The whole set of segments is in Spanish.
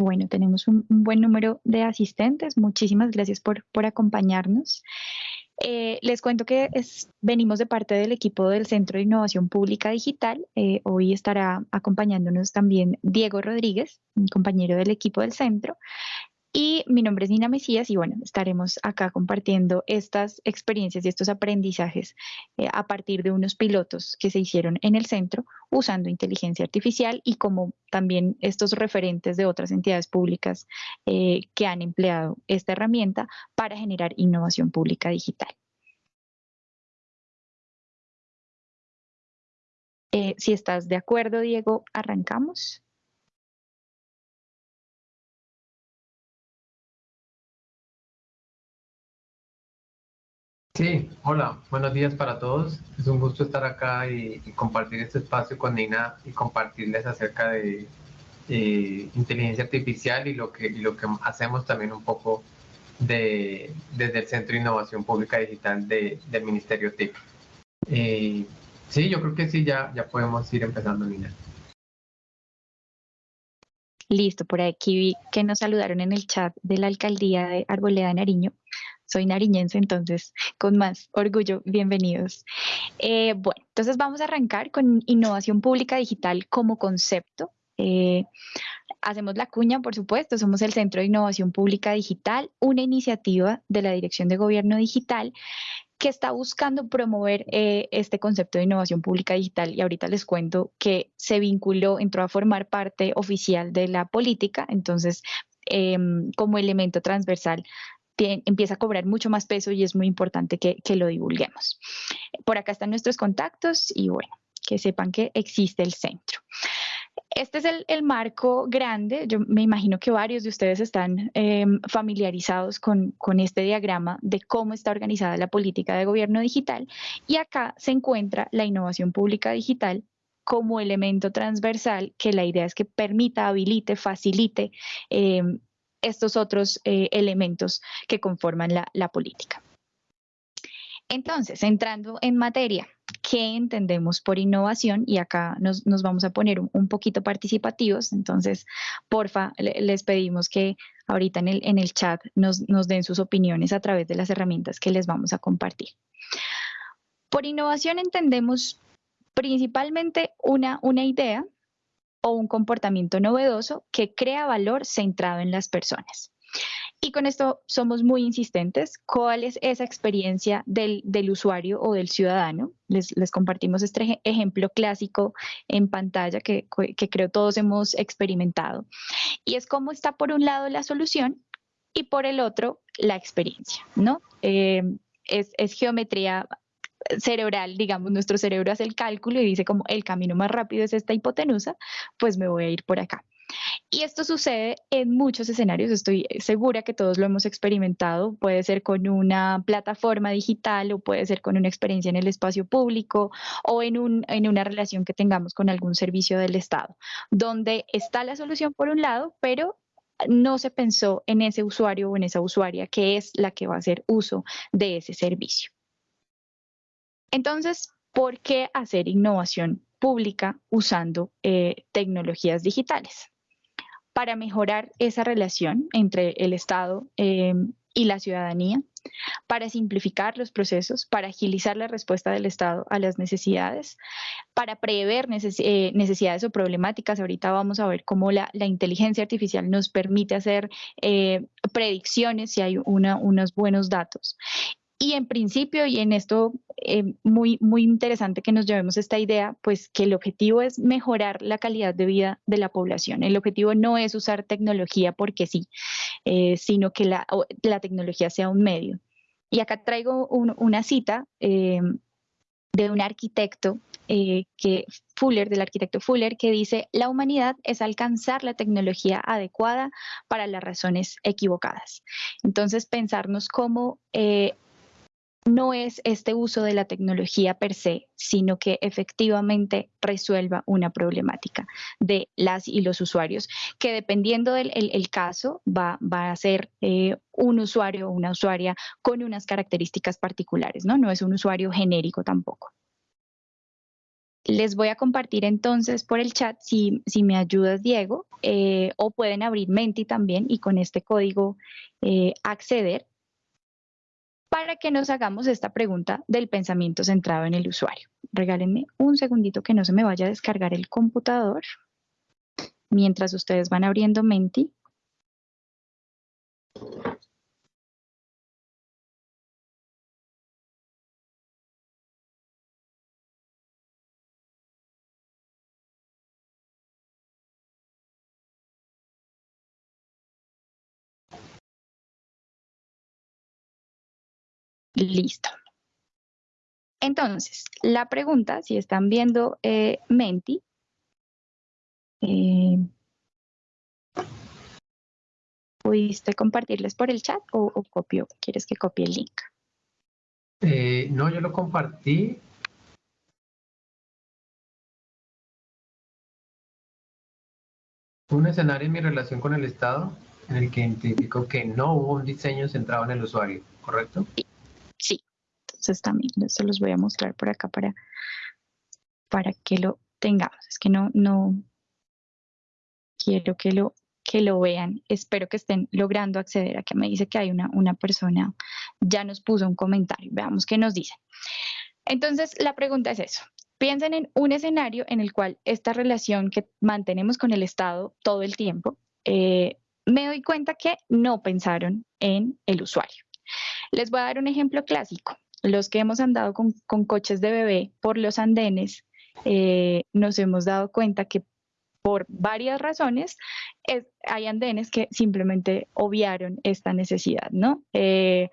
Bueno, tenemos un, buen número de asistentes. Muchísimas gracias por, por acompañarnos. Eh, les cuento que venimos de parte del equipo del Centro de Innovación Pública Digital. Eh, hoy estará acompañándonos también Diego Rodríguez, un compañero del equipo del centro. Y mi nombre es Nina Mesías y bueno, estaremos acá compartiendo estas experiencias y estos aprendizajes eh, a partir de unos pilotos que se hicieron en el centro usando inteligencia artificial y como también estos referentes de otras entidades públicas eh, que han empleado esta herramienta para generar innovación pública digital. Eh, si estás de acuerdo, Diego, arrancamos. Sí, hola, buenos días para todos. Es un gusto estar acá y, compartir este espacio con Nina y compartirles acerca de inteligencia artificial y lo que hacemos también un poco de, desde el Centro de Innovación Pública Digital del Ministerio TIC. Eh, sí, yo creo que sí, ya, ya podemos ir empezando, Nina. Listo, por aquí vi que nos saludaron en el chat de la Alcaldía de Arboleda Nariño soy nariñense, entonces con más orgullo, bienvenidos. Eh, bueno, entonces vamos a arrancar con innovación pública digital como concepto. Eh, hacemos la cuña, por supuesto, somos el Centro de Innovación Pública Digital, una iniciativa de la Dirección de Gobierno Digital que está buscando promover eh, este concepto de innovación pública digital y ahorita les cuento que se vinculó, entró a formar parte oficial de la política, entonces em, como elemento transversal empieza a cobrar mucho más peso y es muy importante que, lo divulguemos. Por acá están nuestros contactos y bueno, que sepan que existe el centro. Este es el, marco grande. Yo me imagino que varios de ustedes están em, familiarizados con, con, este diagrama de cómo está organizada la política de gobierno digital. Y acá se encuentra la innovación pública digital como elemento transversal que la idea es que permita, habilite, facilite em, estos otros eh, elementos que conforman la, política. Entonces, entrando en materia, ¿qué entendemos por innovación? Y acá nos, vamos a poner un, poquito participativos, entonces, porfa, les pedimos que ahorita en el, en el chat nos, den sus opiniones a través de las herramientas que les vamos a compartir. Por innovación entendemos principalmente una, una idea o un comportamiento novedoso que crea valor centrado en las personas. Y con esto somos muy insistentes. ¿Cuál es esa experiencia del, usuario o del ciudadano? Les, compartimos este ejemplo clásico en pantalla que, creo todos hemos experimentado. Y es cómo está por un lado la solución y por el otro la experiencia, ¿no? Eh, es, es, geometría cerebral, digamos, nuestro cerebro hace el cálculo y dice como el camino más rápido es esta hipotenusa, pues me voy a ir por acá. Y esto sucede en muchos escenarios, estoy segura que todos lo hemos experimentado, puede ser con una plataforma digital o puede ser con una experiencia en el espacio público o en, un, en una relación que tengamos con algún servicio del Estado, donde está la solución por un lado, pero no se pensó en ese usuario o en esa usuaria que es la que va a hacer uso de ese servicio. Entonces, ¿por qué hacer innovación pública usando eh, tecnologías digitales? Para mejorar esa relación entre el Estado eh, y la ciudadanía, para simplificar los procesos, para agilizar la respuesta del Estado a las necesidades, para prever eh, necesidades o problemáticas. Ahorita vamos a ver cómo la, inteligencia artificial nos permite hacer predicciones si hay unos buenos datos. Y en principio, y en esto eh, muy, muy interesante que nos llevemos esta idea, pues que el objetivo es mejorar la calidad de vida de la población. El objetivo no es usar tecnología porque sí, eh, sino que la, la, tecnología sea un medio. Y acá traigo una cita eh, de un arquitecto, que, Fuller, del arquitecto Fuller, que dice, la humanidad es alcanzar la tecnología adecuada para las razones equivocadas. Entonces, pensarnos cómo no es este uso de la tecnología per se, sino que efectivamente resuelva una problemática de las y los usuarios, que dependiendo del caso va, a ser eh, un usuario o una usuaria con unas características particulares, ¿no? Es un usuario genérico tampoco. Les voy a compartir entonces por el chat, si, si me ayudas Diego, eh, o pueden abrir Menti también y con este código eh, acceder para que nos hagamos esta pregunta del pensamiento centrado en el usuario. Regálenme un segundito que no se me vaya a descargar el computador mientras ustedes van abriendo Menti. Listo. Entonces, la pregunta, si están viendo eh, Menti, eh, ¿pudiste compartirles por el chat o, copio? ¿Quieres que copie el link? Eh, no, yo lo compartí. Un escenario en mi relación con el Estado en el que identifico que no hubo un diseño centrado en el usuario, ¿correcto? Sí, entonces también se los voy a mostrar por acá para, para que lo tengamos. Es que no, no quiero que lo, que lo vean. Espero que estén logrando acceder. a que me dice que hay una, una persona, ya nos puso un comentario. Veamos qué nos dice. Entonces, la pregunta es eso. Piensen en un escenario en el cual esta relación que mantenemos con el Estado todo el tiempo, eh, me doy cuenta que no pensaron en el usuario. Les voy a dar un ejemplo clásico. Los que hemos andado con, coches de bebé por los andenes, eh, nos hemos dado cuenta que por varias razones hay andenes que simplemente obviaron esta necesidad, ¿no? Eh,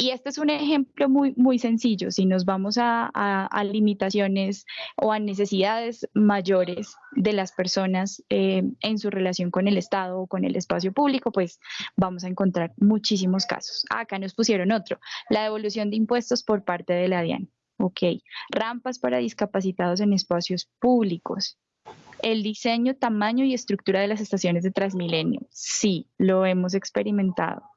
y este es un ejemplo muy, muy sencillo. Si nos vamos a, limitaciones o a necesidades mayores de las personas eh, en su relación con el Estado o con el espacio público, pues vamos a encontrar muchísimos casos. Acá nos pusieron otro, la devolución de impuestos por parte de la DIAN. Ok, rampas para discapacitados en espacios públicos. El diseño, tamaño y estructura de las estaciones de Transmilenio. Sí, lo hemos experimentado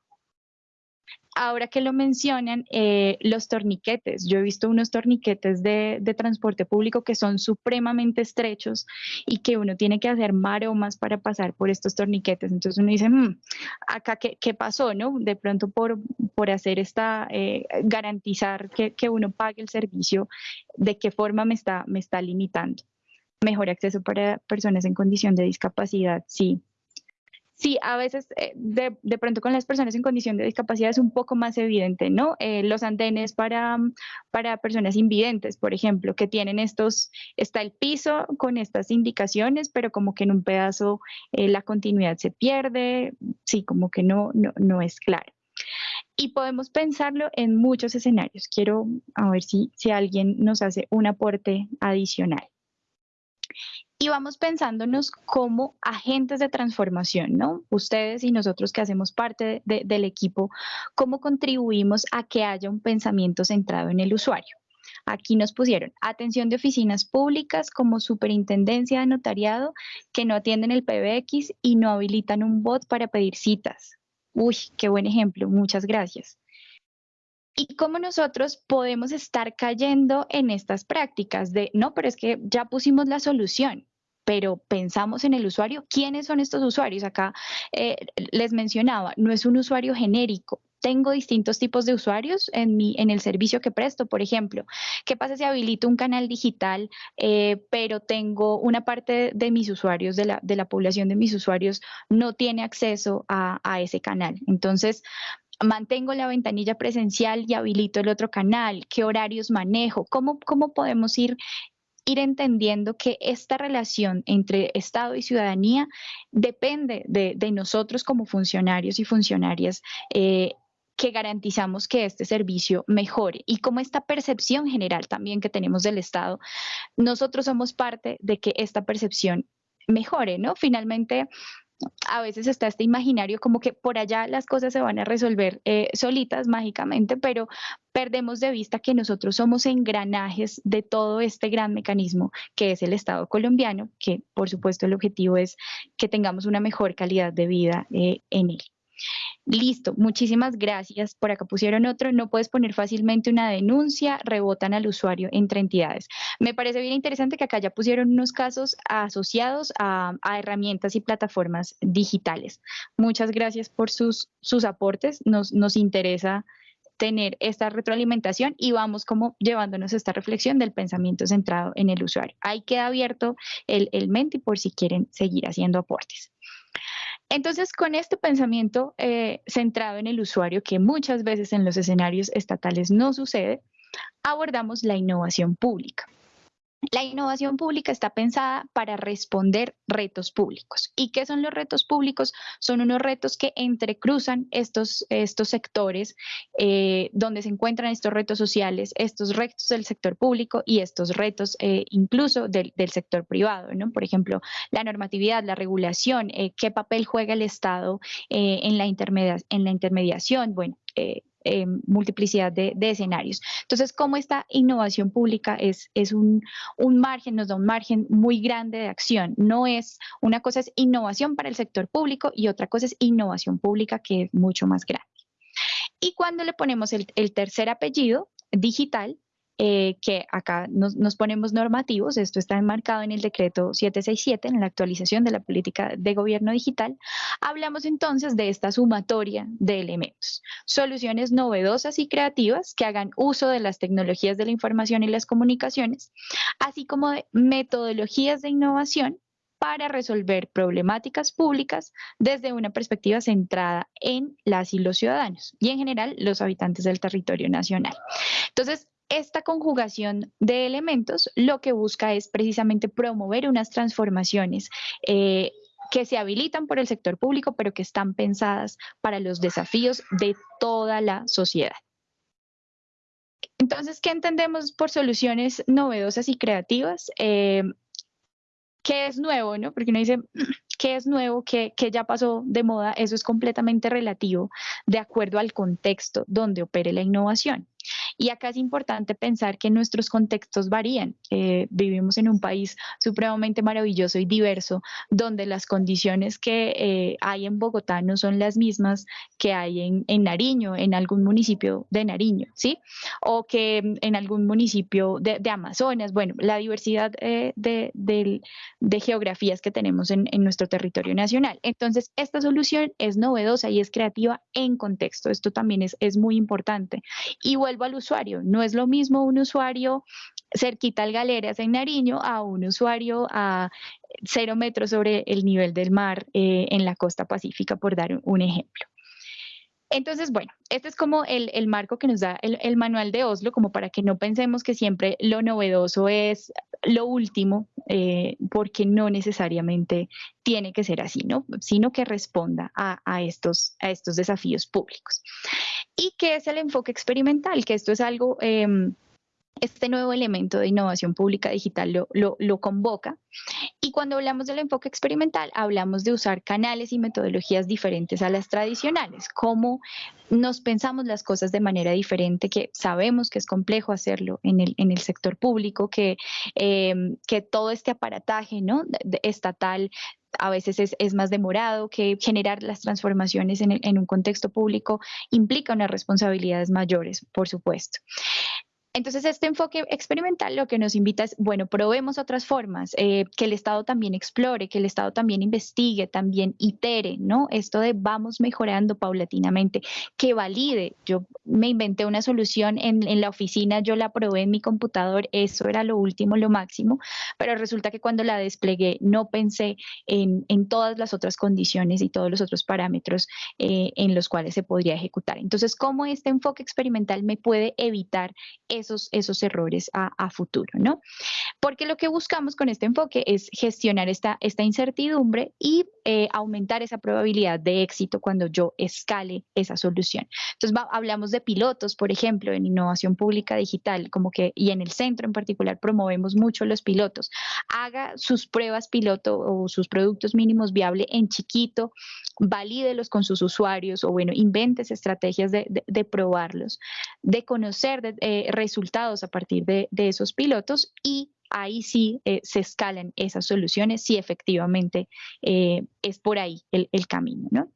ahora que lo mencionan, eh, los torniquetes. Yo he visto unos torniquetes de, transporte público que son supremamente estrechos y que uno tiene que hacer maromas para pasar por estos torniquetes. Entonces uno dice, mm, acá qué, pasó, ¿no? De pronto por, por hacer esta, eh, garantizar que, que, uno pague el servicio, ¿de qué forma me está, me está limitando? Mejor acceso para personas en condición de discapacidad, sí Sí, a veces eh, de, de, pronto con las personas en condición de discapacidad es un poco más evidente, ¿no? Eh, los andenes para, para personas invidentes, por ejemplo, que tienen estos, está el piso con estas indicaciones, pero como que en un pedazo eh, la continuidad se pierde, sí, como que no, no, no es claro. Y podemos pensarlo en muchos escenarios. Quiero a ver si, si alguien nos hace un aporte adicional y vamos pensándonos como agentes de transformación, ¿no? Ustedes y nosotros que hacemos parte del equipo, ¿cómo contribuimos a que haya un pensamiento centrado en el usuario? Aquí nos pusieron atención de oficinas públicas como superintendencia de notariado que no atienden el PBX y no habilitan un bot para pedir citas. Uy, qué buen ejemplo, muchas gracias y cómo nosotros podemos estar cayendo en estas prácticas de, no, pero es que ya pusimos la solución, pero pensamos en el usuario. ¿Quiénes son estos usuarios? Acá eh, les mencionaba, no es un usuario genérico. Tengo distintos tipos de usuarios en, mi, en el servicio que presto, por ejemplo. ¿Qué pasa si habilito un canal digital, eh, pero tengo una parte de mis usuarios, de la, de la población de mis usuarios, no tiene acceso a, a ese canal? Entonces, mantengo la ventanilla presencial y habilito el otro canal, qué horarios manejo, cómo, cómo podemos ir ir entendiendo que esta relación entre Estado y ciudadanía depende de, nosotros como funcionarios y funcionarias eh, que garantizamos que este servicio mejore y como esta percepción general también que tenemos del Estado, nosotros somos parte de que esta percepción mejore, ¿no? Finalmente, a veces está este imaginario como que por allá las cosas se van a resolver eh, solitas mágicamente, pero perdemos de vista que nosotros somos engranajes de todo este gran mecanismo que es el Estado colombiano, que por supuesto el objetivo es que tengamos una mejor calidad de vida eh, en él. Listo, muchísimas gracias. Por acá pusieron otro, no puedes poner fácilmente una denuncia, rebotan al usuario entre entidades. Me parece bien interesante que acá ya pusieron unos casos asociados a, herramientas y plataformas digitales. Muchas gracias por sus, sus aportes, nos, nos interesa tener esta retroalimentación y vamos como llevándonos esta reflexión del pensamiento centrado en el usuario. Ahí queda abierto el, el Menti por si quieren seguir haciendo aportes. Entonces, con este pensamiento eh, centrado en el usuario, que muchas veces en los escenarios estatales no sucede, abordamos la innovación pública. La innovación pública está pensada para responder retos públicos. ¿Y qué son los retos públicos? Son unos retos que entrecruzan estos, estos sectores eh, donde se encuentran estos retos sociales, estos retos del sector público y estos retos eh, incluso del, sector privado. ¿no? Por ejemplo, la normatividad, la regulación, eh, qué papel juega el Estado en, la en la intermediación. Bueno, eh, multiplicidad de, escenarios. Entonces, como esta innovación pública es, un, margen, nos da un margen muy grande de acción. No es, una cosa es innovación para el sector público y otra cosa es innovación pública que es mucho más grande. Y cuando le ponemos el tercer apellido, digital, eh, que acá nos, ponemos normativos, esto está enmarcado en el decreto 767, en la actualización de la política de gobierno digital, hablamos entonces de esta sumatoria de elementos, soluciones novedosas y creativas que hagan uso de las tecnologías de la información y las comunicaciones, así como de metodologías de innovación para resolver problemáticas públicas desde una perspectiva centrada en las y los ciudadanos y en general los habitantes del territorio nacional. Entonces, esta conjugación de elementos lo que busca es precisamente promover unas transformaciones eh, que se habilitan por el sector público, pero que están pensadas para los desafíos de toda la sociedad. Entonces, ¿qué entendemos por soluciones novedosas y creativas? Eh, ¿Qué es nuevo? ¿no? Porque uno dice, ¿qué es nuevo? ¿Qué, ¿Qué, ya pasó de moda? Eso es completamente relativo de acuerdo al contexto donde opere la innovación. Y acá es importante pensar que nuestros contextos varían. Eh, vivimos en un país supremamente maravilloso y diverso, donde las condiciones que eh, hay en Bogotá no son las mismas que hay en, en, Nariño, en algún municipio de Nariño, ¿sí? O que en algún municipio de, de Amazonas. Bueno, la diversidad eh, de, de, de, geografías que tenemos en, en nuestro territorio nacional. Entonces, esta solución es novedosa y es creativa en contexto. Esto también es, es muy importante. Y vuelvo al No es lo mismo un usuario cerquita al Galeras en Nariño a un usuario a cero metros sobre el nivel del mar eh, en la costa pacífica, por dar un ejemplo. Entonces, bueno, este es como el, marco que nos da el, manual de Oslo, como para que no pensemos que siempre lo novedoso es lo último, eh, porque no necesariamente tiene que ser así, ¿no? Sino que responda a, estos, a estos desafíos públicos. ¿Y qué es el enfoque experimental? Que esto es algo... Em, este nuevo elemento de innovación pública digital lo, lo, convoca. Y cuando hablamos del enfoque experimental, hablamos de usar canales y metodologías diferentes a las tradicionales, cómo nos pensamos las cosas de manera diferente, que sabemos que es complejo hacerlo en el, en el sector público, que, em, que todo este aparataje ¿no? estatal a veces es, más demorado, que generar las transformaciones en, un contexto público implica unas responsabilidades mayores, por supuesto. Entonces, este enfoque experimental lo que nos invita es, bueno, probemos otras formas, eh, que el Estado también explore, que el Estado también investigue, también itere, ¿no? Esto de vamos mejorando paulatinamente, que valide. Yo me inventé una solución en, la oficina, yo la probé en mi computador, eso era lo último, lo máximo, pero resulta que cuando la desplegué no pensé en, todas las otras condiciones y todos los otros parámetros eh, en los cuales se podría ejecutar. Entonces, ¿cómo este enfoque experimental me puede evitar esos, esos errores a, futuro, ¿no? Porque lo que buscamos con este enfoque es gestionar esta, esta incertidumbre y eh, aumentar esa probabilidad de éxito cuando yo escale esa solución. Entonces, hablamos de pilotos, por ejemplo, en innovación pública digital, como que, y en el centro en particular promovemos mucho los pilotos. Haga sus pruebas piloto o sus productos mínimos viables en chiquito, valídelos con sus usuarios o bueno, inventes estrategias de, de, probarlos, de conocer de, eh, a partir de, esos pilotos y ahí sí eh, se escalan esas soluciones si efectivamente eh, es por ahí el, camino, ¿no?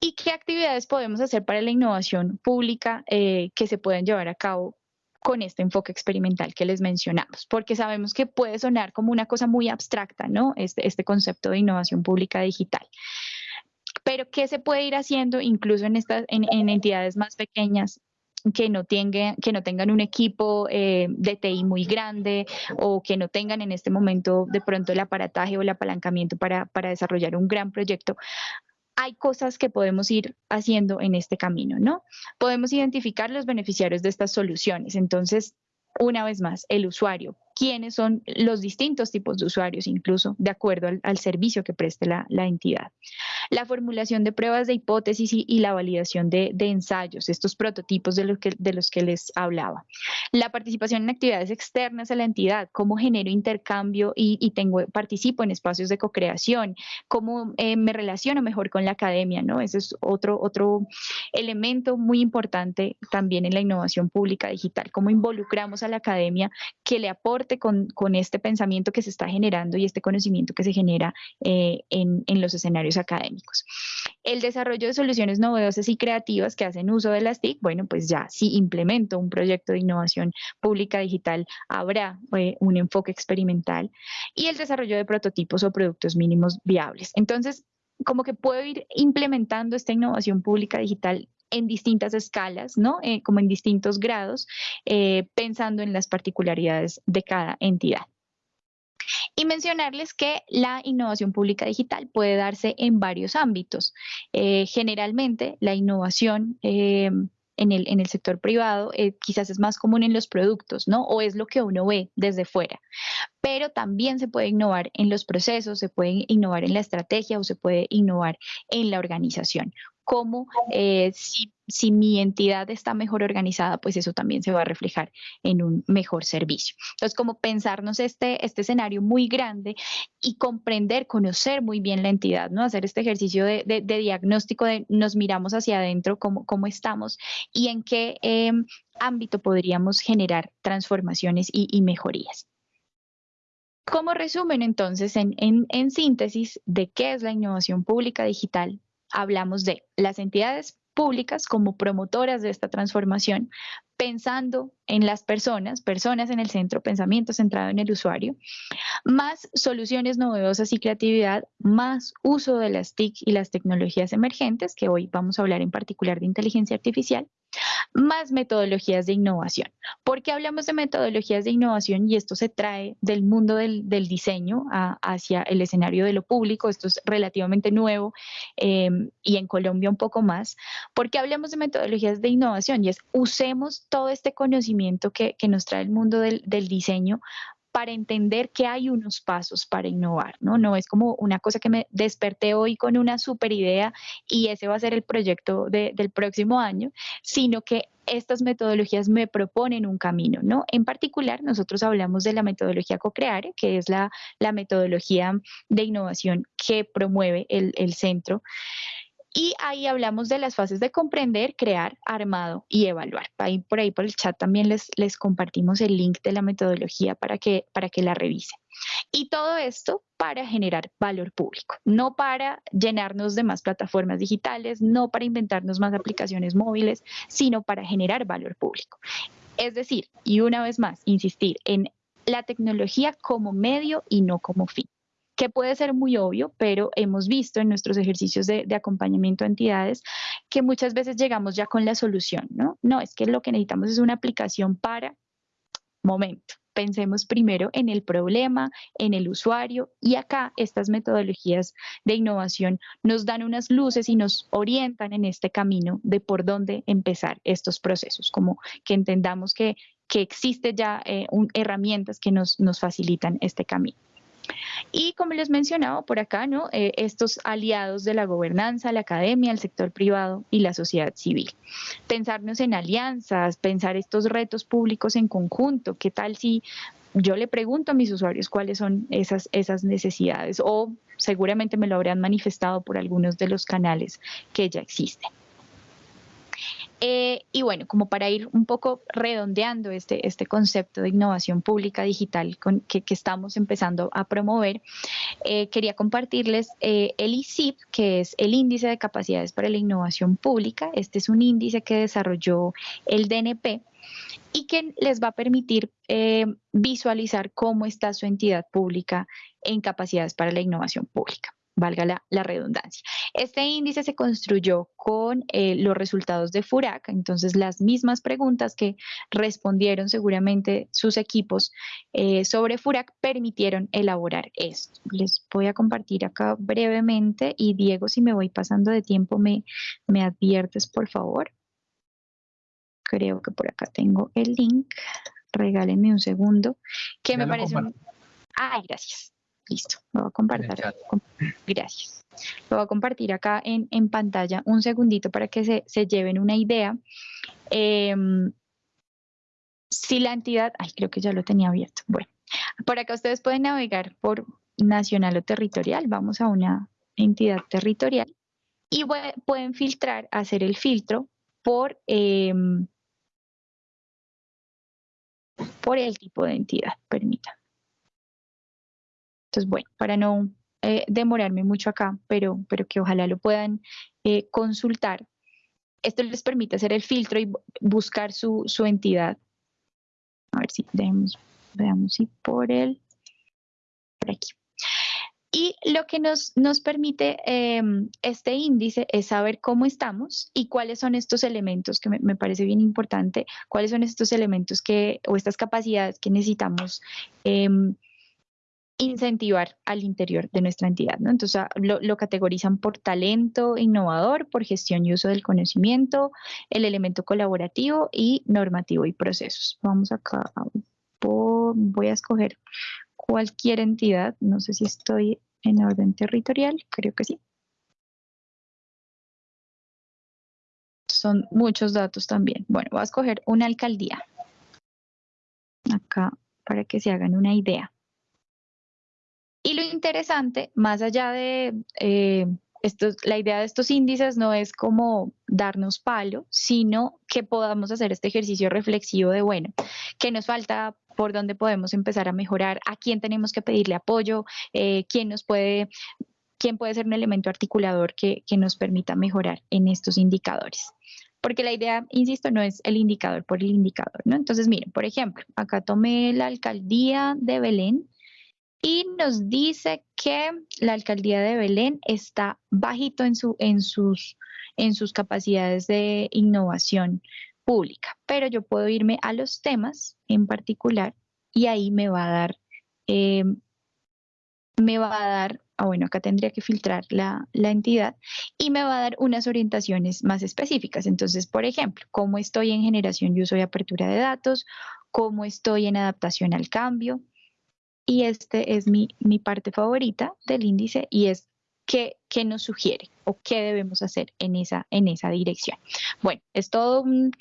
¿Y qué actividades podemos hacer para la innovación pública eh, que se pueden llevar a cabo con este enfoque experimental que les mencionamos, porque sabemos que puede sonar como una cosa muy abstracta, ¿no? Este, este concepto de innovación pública digital. Pero ¿qué se puede ir haciendo incluso en, estas, en, entidades más pequeñas que no, tengan, que no tengan un equipo eh, de TI muy grande o que no tengan en este momento de pronto el aparataje o el apalancamiento para, para desarrollar un gran proyecto? hay cosas que podemos ir haciendo en este camino, ¿no? Podemos identificar los beneficiarios de estas soluciones. Entonces, una vez más, el usuario, quiénes son los distintos tipos de usuarios, incluso de acuerdo al, servicio que preste la, entidad. La formulación de pruebas de hipótesis y, la validación de, ensayos, estos prototipos de los, que, de los que les hablaba. La participación en actividades externas a la entidad, cómo genero intercambio y, tengo, participo en espacios de co-creación, cómo eh, me relaciono mejor con la academia, ¿no? Ese es otro, otro elemento muy importante también en la innovación pública digital, cómo involucramos a la academia que le aporte con, este pensamiento que se está generando y este conocimiento que se genera eh, en, los escenarios académicos. El desarrollo de soluciones novedosas y creativas que hacen uso de las TIC, bueno, pues ya si implemento un proyecto de innovación pública digital, habrá eh, un enfoque experimental y el desarrollo de prototipos o productos mínimos viables. Entonces, como que puedo ir implementando esta innovación pública digital en distintas escalas, ¿no? Eh, como en distintos grados, eh, pensando en las particularidades de cada entidad. Y mencionarles que la innovación pública digital puede darse en varios ámbitos. Eh, generalmente la innovación en el, en el sector privado eh, quizás es más común en los productos, ¿no? O es lo que uno ve desde fuera. Pero también se puede innovar en los procesos, se puede innovar en la estrategia o se puede innovar en la organización cómo eh, si, si, mi entidad está mejor organizada, pues eso también se va a reflejar en un mejor servicio. Entonces, como pensarnos este, este escenario muy grande y comprender, conocer muy bien la entidad, ¿no? Hacer este ejercicio de, de, diagnóstico de nos miramos hacia adentro, cómo, cómo estamos y en qué em, ámbito podríamos generar transformaciones y, y mejorías. Como resumen, entonces, en, en, en, síntesis de qué es la innovación pública digital, hablamos de las entidades públicas como promotoras de esta transformación, pensando en las personas, personas en el centro, pensamiento centrado en el usuario, más soluciones novedosas y creatividad, más uso de las TIC y las tecnologías emergentes, que hoy vamos a hablar en particular de inteligencia artificial, más metodologías de innovación. ¿Por qué hablamos de metodologías de innovación? Y esto se trae del mundo del, diseño hacia el escenario de lo público. Esto es relativamente nuevo em, y en Colombia un poco más. ¿Por qué hablamos de metodologías de innovación? Y es usemos todo este conocimiento que, nos trae el mundo del, diseño para entender que hay unos pasos para innovar, ¿no? No es como una cosa que me desperté hoy con una super idea y ese va a ser el proyecto del próximo año, sino que estas metodologías me proponen un camino, ¿no? En particular, nosotros hablamos de la metodología CoCreare, que es la, metodología de innovación que promueve el, el centro. Y ahí hablamos de las fases de comprender, crear, armado y evaluar. Por ahí por el chat también les, les compartimos el link de la metodología para que, para que la revisen. Y todo esto para generar valor público, no para llenarnos de más plataformas digitales, no para inventarnos más aplicaciones móviles, sino para generar valor público. Es decir, y una vez más, insistir en la tecnología como medio y no como fin que puede ser muy obvio, pero hemos visto en nuestros ejercicios de, acompañamiento a entidades que muchas veces llegamos ya con la solución, ¿no? No, es que lo que necesitamos es una aplicación para momento. Pensemos primero en el problema, en el usuario y acá estas metodologías de innovación nos dan unas luces y nos orientan en este camino de por dónde empezar estos procesos, como que entendamos que, que existen ya eh, herramientas que nos, nos facilitan este camino. Y como les mencionaba por acá, ¿no? Eh, estos aliados de la gobernanza, la academia, el sector privado y la sociedad civil. Pensarnos en alianzas, pensar estos retos públicos en conjunto. ¿Qué tal si yo le pregunto a mis usuarios cuáles son esas, esas necesidades? O seguramente me lo habrán manifestado por algunos de los canales que ya existen. Eh, y bueno, como para ir un poco redondeando este, este concepto de innovación pública digital que, estamos empezando a promover, eh, quería compartirles eh, el ICIP, que es el Índice de Capacidades para la Innovación Pública. Este es un índice que desarrolló el DNP y que les va a permitir visualizar cómo está su entidad pública en capacidades para la innovación pública valga la, redundancia. Este índice se construyó con eh, los resultados de FURAC, entonces las mismas preguntas que respondieron seguramente sus equipos eh, sobre FURAC permitieron elaborar esto. Les voy a compartir acá brevemente y Diego, si me voy pasando de tiempo, me, me adviertes, por favor. Creo que por acá tengo el link. Regálenme un segundo. Que me parece un... Ay, gracias. Listo, lo voy a compartir. Gracias. Lo voy a compartir acá en, pantalla un segundito para que se, lleven una idea. Em, si la entidad, ay, creo que ya lo tenía abierto. Bueno, por acá ustedes pueden navegar por nacional o territorial. Vamos a una entidad territorial y pueden filtrar, hacer el filtro por, em, por el tipo de entidad. Permítanme. Entonces, bueno, para no eh, demorarme mucho acá, pero, pero que ojalá lo puedan eh, consultar, esto les permite hacer el filtro y buscar su, entidad. A ver si veamos si por el, por aquí. Y lo que nos, nos permite em, este índice es saber cómo estamos y cuáles son estos elementos, que me, me, parece bien importante, cuáles son estos elementos que, o estas capacidades que necesitamos eh, incentivar al interior de nuestra entidad. ¿no? Entonces ah, lo, categorizan por talento innovador, por gestión y uso del conocimiento, el elemento colaborativo y normativo y procesos. Vamos acá, voy a escoger cualquier entidad, no sé si estoy en orden territorial, creo que sí. Son muchos datos también. Bueno, voy a escoger una alcaldía. Acá, para que se hagan una idea. Interesante, más allá de eh, la idea de estos índices no es como darnos palo, sino que podamos hacer este ejercicio reflexivo de, bueno, ¿qué nos falta? ¿Por dónde podemos empezar a mejorar? ¿A quién tenemos que pedirle apoyo? Eh, ¿Quién nos puede quién puede ser un elemento articulador que, que, nos permita mejorar en estos indicadores. Porque la idea, insisto, no es el indicador por el indicador, ¿no? Entonces, miren, por ejemplo, acá tomé la alcaldía de Belén y nos dice que la alcaldía de Belén está bajito en, su, en, sus, en sus capacidades de innovación pública, pero yo puedo irme a los temas en particular y ahí me va a dar, eh, me va a dar, ah, bueno, acá tendría que filtrar la, la entidad y me va a dar unas orientaciones más específicas. Entonces, por ejemplo, cómo estoy en generación y uso y apertura de datos, cómo estoy en adaptación al cambio, y este es mi, parte favorita del índice y es qué, nos sugiere o qué debemos hacer en esa, en esa dirección. Bueno, es todo un,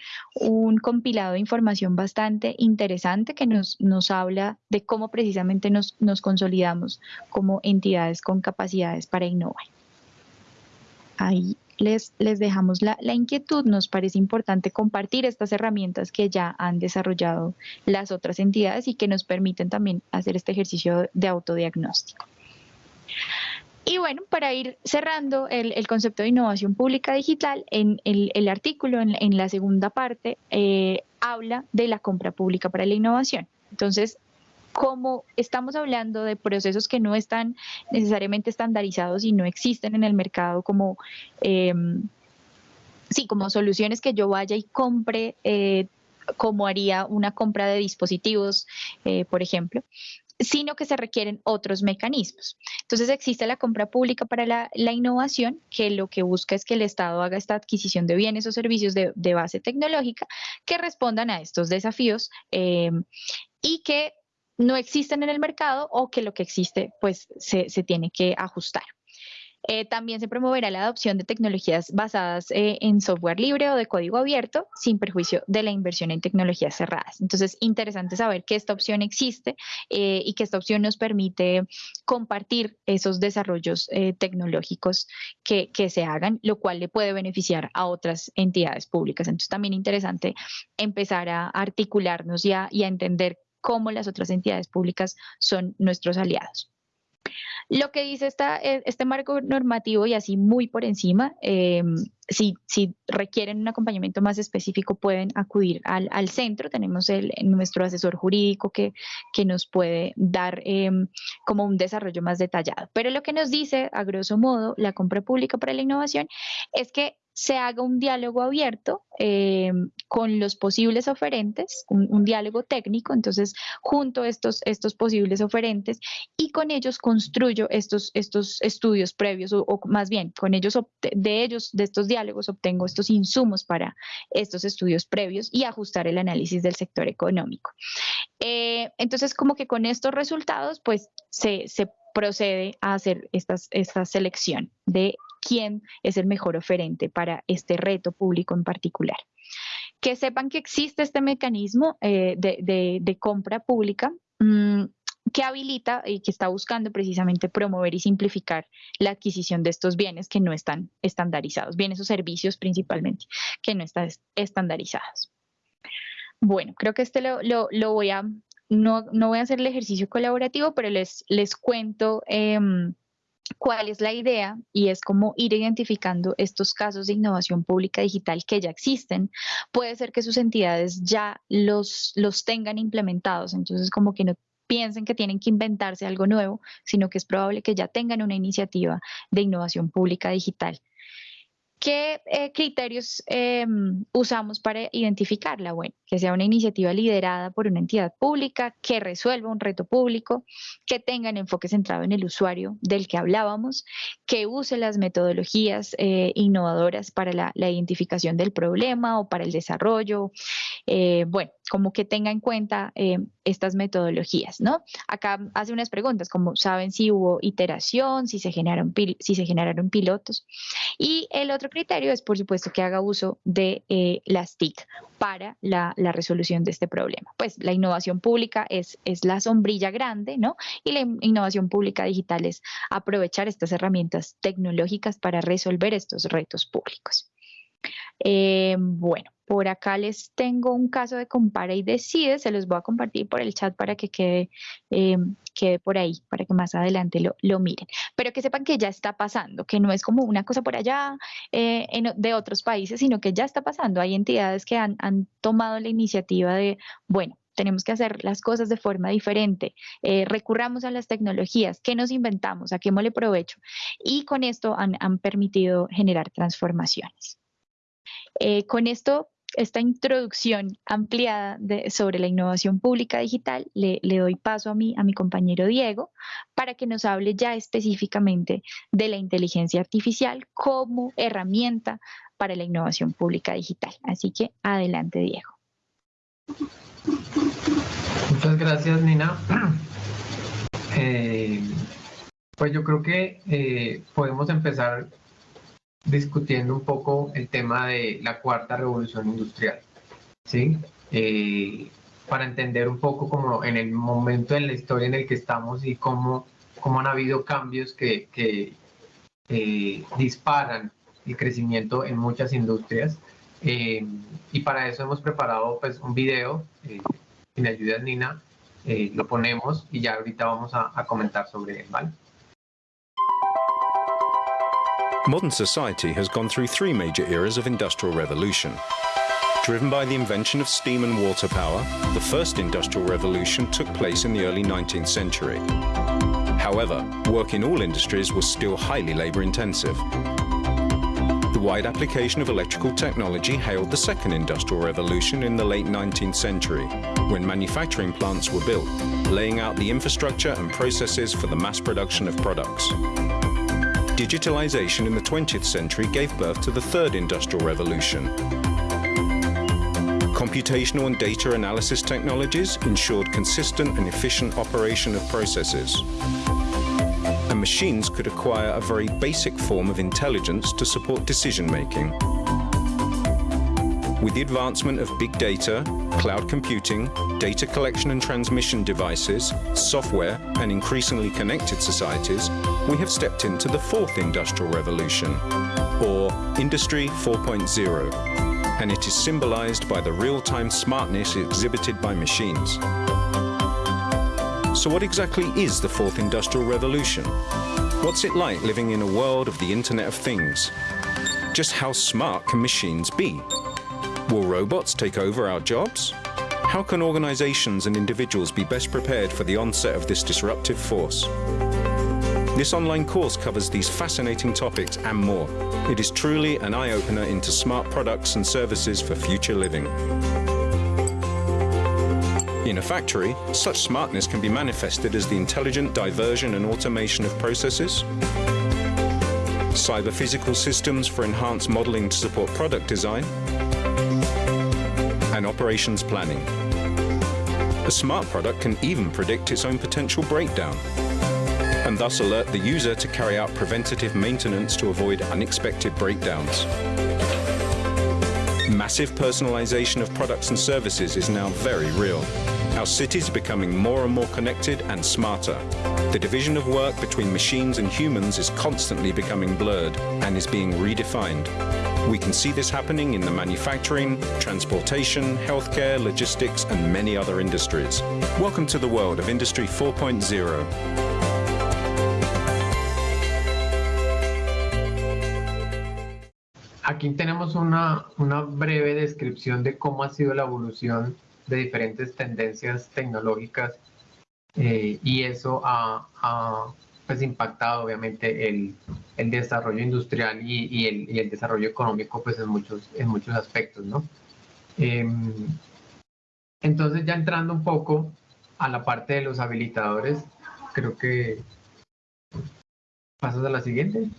compilado de información bastante interesante que nos, nos habla de cómo precisamente nos, nos consolidamos como entidades con capacidades para innovar. Ahí les, les dejamos la, inquietud. Nos parece importante compartir estas herramientas que ya han desarrollado las otras entidades y que nos permiten también hacer este ejercicio de autodiagnóstico. Y bueno, para ir cerrando el, concepto de innovación pública digital, en el, artículo, en, la segunda parte, eh, habla de la compra pública para la innovación. Entonces, como estamos hablando de procesos que no están necesariamente estandarizados y no existen en el mercado como, em, sí, como soluciones que yo vaya y compre eh, como haría una compra de dispositivos, eh, por ejemplo, sino que se requieren otros mecanismos. Entonces existe la compra pública para la, innovación, que lo que busca es que el Estado haga esta adquisición de bienes o servicios de, base tecnológica que respondan a estos desafíos em, y que no existen en el mercado o que lo que existe pues se, tiene que ajustar. Eh, también se promoverá la adopción de tecnologías basadas eh, en software libre o de código abierto, sin perjuicio de la inversión en tecnologías cerradas. Entonces, interesante saber que esta opción existe eh, y que esta opción nos permite compartir esos desarrollos tecnológicos que, se hagan, lo cual le puede beneficiar a otras entidades públicas. Entonces, también interesante empezar a articularnos y y a entender cómo las otras entidades públicas son nuestros aliados. Lo que dice e, este marco normativo y así muy por encima, eh, si, requieren un acompañamiento más específico pueden acudir al, centro, tenemos el, nuestro asesor jurídico que, que nos puede dar eh, como un desarrollo más detallado. Pero lo que nos dice, a grosso modo, la compra pública para la innovación es que se haga un diálogo abierto eh, con los posibles oferentes, un, diálogo técnico, entonces junto a estos, estos posibles oferentes y con ellos construyo estos, estos estudios previos o, más bien con ellos, de ellos, de estos diálogos obtengo estos insumos para estos estudios previos y ajustar el análisis del sector económico. Eh, entonces como que con estos resultados pues se, se procede a hacer estas, esta selección de quién es el mejor oferente para este reto público en particular. Que sepan que existe este mecanismo eh, de, compra pública mm, que habilita y que está buscando precisamente promover y simplificar la adquisición de estos bienes que no están estandarizados, bienes o servicios principalmente, que no están estandarizados. Bueno, creo que este lo, voy a, no, voy a hacer el ejercicio colaborativo, pero les, les cuento em, cuál es la idea y es como ir identificando estos casos de innovación pública digital que ya existen. Puede ser que sus entidades ya los, los tengan implementados, entonces como que no piensen que tienen que inventarse algo nuevo, sino que es probable que ya tengan una iniciativa de innovación pública digital. ¿Qué eh, criterios em, usamos para identificarla? Bueno, que sea una iniciativa liderada por una entidad pública, que resuelva un reto público, que tenga un enfoque centrado en el usuario del que hablábamos, que use las metodologías eh, innovadoras para la, identificación del problema o para el desarrollo. Eh, bueno, como que tenga en cuenta estas metodologías, ¿no? Acá hace unas preguntas, como saben si hubo iteración, si se generaron, si se generaron pilotos. Y el otro criterio es, por supuesto, que haga uso de eh, las TIC para la, resolución de este problema. Pues la innovación pública es, es la sombrilla grande, ¿no? Y la innovación pública digital es aprovechar estas herramientas tecnológicas para resolver estos retos públicos. Eh, bueno, por acá les tengo un caso de compara y decide, se los voy a compartir por el chat para que quede, eh, quede por ahí, para que más adelante lo, lo, miren. Pero que sepan que ya está pasando, que no es como una cosa por allá eh, de otros países, sino que ya está pasando. Hay entidades que han, han tomado la iniciativa de, bueno, tenemos que hacer las cosas de forma diferente, recurramos a las tecnologías, ¿qué nos inventamos? ¿A qué mole provecho? Y con esto han, han permitido generar transformaciones. Eh, con esto esta introducción ampliada sobre la innovación pública digital, le, doy paso a mi, a mi compañero Diego para que nos hable ya específicamente de la inteligencia artificial como herramienta para la innovación pública digital. Así que adelante, Diego. Muchas gracias, Nina. Eh, pues yo creo que eh, podemos empezar discutiendo un poco el tema de la cuarta revolución industrial, ¿sí? Eh, para entender un poco como en el momento en la historia en el que estamos y cómo, cómo han habido cambios que, que eh, disparan el crecimiento en muchas industrias. Eh, y para eso hemos preparado pues, un video, si me ayudas Nina, lo ponemos y ya ahorita vamos a, a comentar sobre él, ¿vale? Modern society has gone through three major eras of industrial revolution. Driven by the invention of steam and water power, the first industrial revolution took place in the early 19th century. However, work in all industries was still highly labour-intensive. The wide application of electrical technology hailed the second industrial revolution in the late 19th century, when manufacturing plants were built, laying out the infrastructure and processes for the mass production of products. Digitalization in the 20th century gave birth to the third industrial revolution. Computational and data analysis technologies ensured consistent and efficient operation of processes. And machines could acquire a very basic form of intelligence to support decision-making. With the advancement of big data, cloud computing, data collection and transmission devices, software, and increasingly connected societies, we have stepped into the fourth industrial revolution, or Industry 4.0, and it is symbolized by the real-time smartness exhibited by machines. So what exactly is the fourth industrial revolution? What's it like living in a world of the Internet of Things? Just how smart can machines be? Will robots take over our jobs? How can organizations and individuals be best prepared for the onset of this disruptive force? This online course covers these fascinating topics and more. It is truly an eye-opener into smart products and services for future living. In a factory, such smartness can be manifested as the intelligent diversion and automation of processes, cyber-physical systems for enhanced modeling to support product design, and operations planning. A smart product can even predict its own potential breakdown and thus alert the user to carry out preventative maintenance to avoid unexpected breakdowns. Massive personalization of products and services is now very real. Our cities are becoming more and more connected and smarter. The division of work between machines and humans is constantly becoming blurred and is being redefined. We can see this happening in the manufacturing, transportation, healthcare, logistics, and many other industries. Welcome to the world of Industry 4.0. Aquí tenemos una, breve descripción de cómo ha sido la evolución de diferentes tendencias tecnológicas eh, y eso ha, pues impactado obviamente el, desarrollo industrial y, el, desarrollo económico pues en muchos, en muchos aspectos, ¿no? Eh, entonces ya entrando un poco a la parte de los habilitadores, creo que pasas a la siguiente.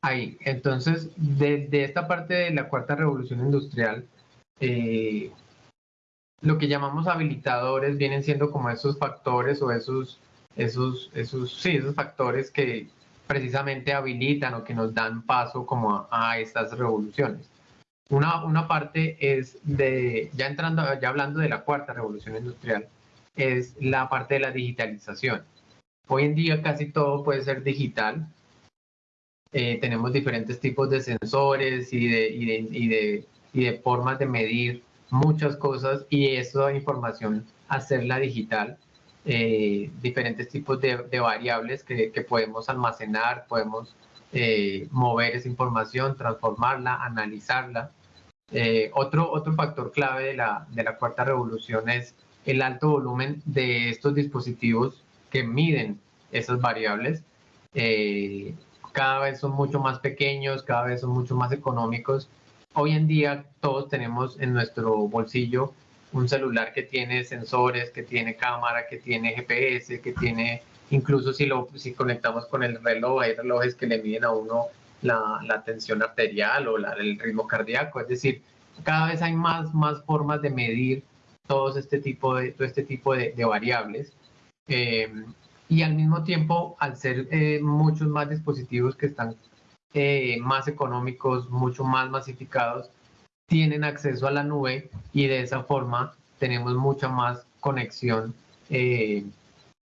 Ahí, entonces, de, de, esta parte de la cuarta revolución industrial, eh, lo que llamamos habilitadores vienen siendo como esos factores o esos, esos, esos, sí, esos factores que precisamente habilitan o que nos dan paso como a, a estas revoluciones. Una, una, parte es de, ya entrando, ya hablando de la cuarta revolución industrial, es la parte de la digitalización. Hoy en día casi todo puede ser digital. Eh, tenemos diferentes tipos de sensores y de, y de, y de, y de formas de medir muchas cosas y esa información hacerla digital, eh, diferentes tipos de, de variables que, que, podemos almacenar, podemos eh, mover esa información, transformarla, analizarla. Eh, otro, otro factor clave de la, de la cuarta revolución es el alto volumen de estos dispositivos que miden esas variables. Cada vez son mucho más pequeños, cada vez son mucho más económicos hoy en día todos tenemos en nuestro bolsillo un celular que tiene sensores, que tiene cámara, que tiene GPS, que tiene, incluso si lo si conectamos con el reloj, hay relojes que le miden a uno la, la tensión arterial o la, el ritmo cardíaco, es decir, cada vez hay más, más formas de medir todo este tipo de, todo este tipo de, de variables. Eh, y al mismo tiempo, al ser eh, muchos más dispositivos que están eh, más económicos, mucho más masificados, tienen acceso a la nube y de esa forma tenemos mucha más conexión eh,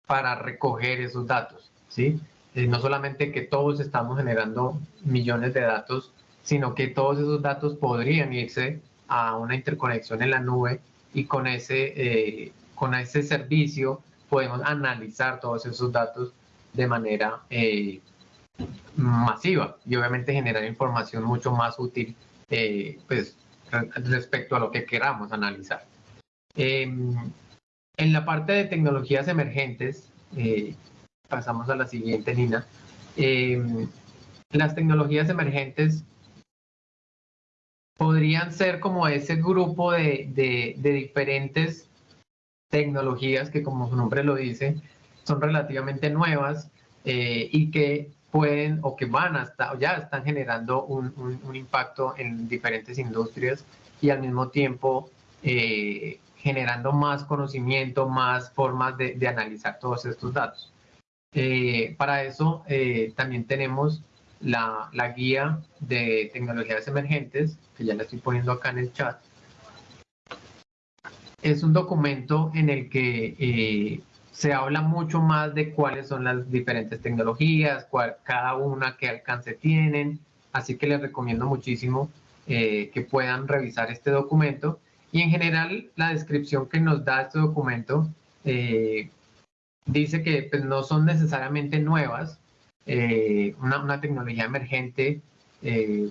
para recoger esos datos. ¿sí? No solamente que todos estamos generando millones de datos, sino que todos esos datos podrían irse a una interconexión en la nube y con ese, con ese servicio podemos analizar todos esos datos de manera eh, masiva y obviamente generar información mucho más útil eh, pues, respecto a lo que queramos analizar. Eh, en la parte de tecnologías emergentes, eh, pasamos a la siguiente, Nina. Em, las tecnologías emergentes podrían ser como ese grupo de, de diferentes tecnologías que, como su nombre lo dice, son relativamente nuevas eh, y que pueden o que van hasta, ya están generando un, impacto en diferentes industrias y al mismo tiempo eh, generando más conocimiento, más formas de, analizar todos estos datos. Eh, para eso también tenemos la, la, guía de tecnologías emergentes, que ya la estoy poniendo acá en el chat. Es un documento en el que eh, se habla mucho más de cuáles son las diferentes tecnologías, cuál, cada una qué alcance tienen, así que les recomiendo muchísimo que puedan revisar este documento. Y en general, la descripción que nos da este documento eh, dice que pues, no son necesariamente nuevas, eh, una, tecnología emergente eh,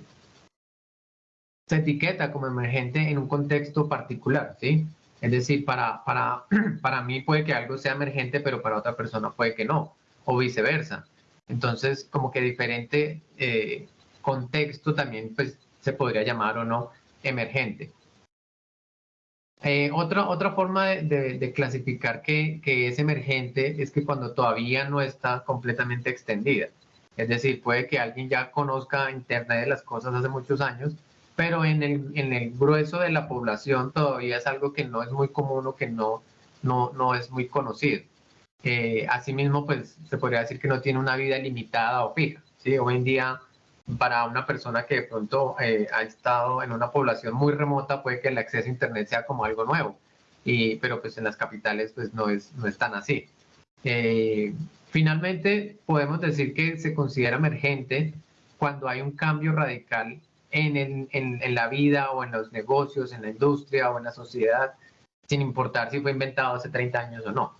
se etiqueta como emergente en un contexto particular, ¿sí? Es decir, para, para, para mí puede que algo sea emergente, pero para otra persona puede que no, o viceversa. Entonces, como que diferente eh, contexto también pues, se podría llamar o no emergente. Eh, otra, otra forma de, clasificar que, es emergente es que cuando todavía no está completamente extendida. Es decir, puede que alguien ya conozca Internet de las cosas hace muchos años, pero en el, en el grueso de la población todavía es algo que no es muy común o que no, no, no es muy conocido. Eh, asimismo, pues se podría decir que no tiene una vida limitada o fija. ¿sí? Hoy en día para una persona que de pronto eh, ha estado en una población muy remota, puede que el acceso a Internet sea como algo nuevo, y, pero pues en las capitales pues no es, no es tan así. Eh, finalmente, podemos decir que se considera emergente cuando hay un cambio radical en, en, en, la vida o en los negocios, en la industria o en la sociedad, sin importar si fue inventado hace 30 años o no.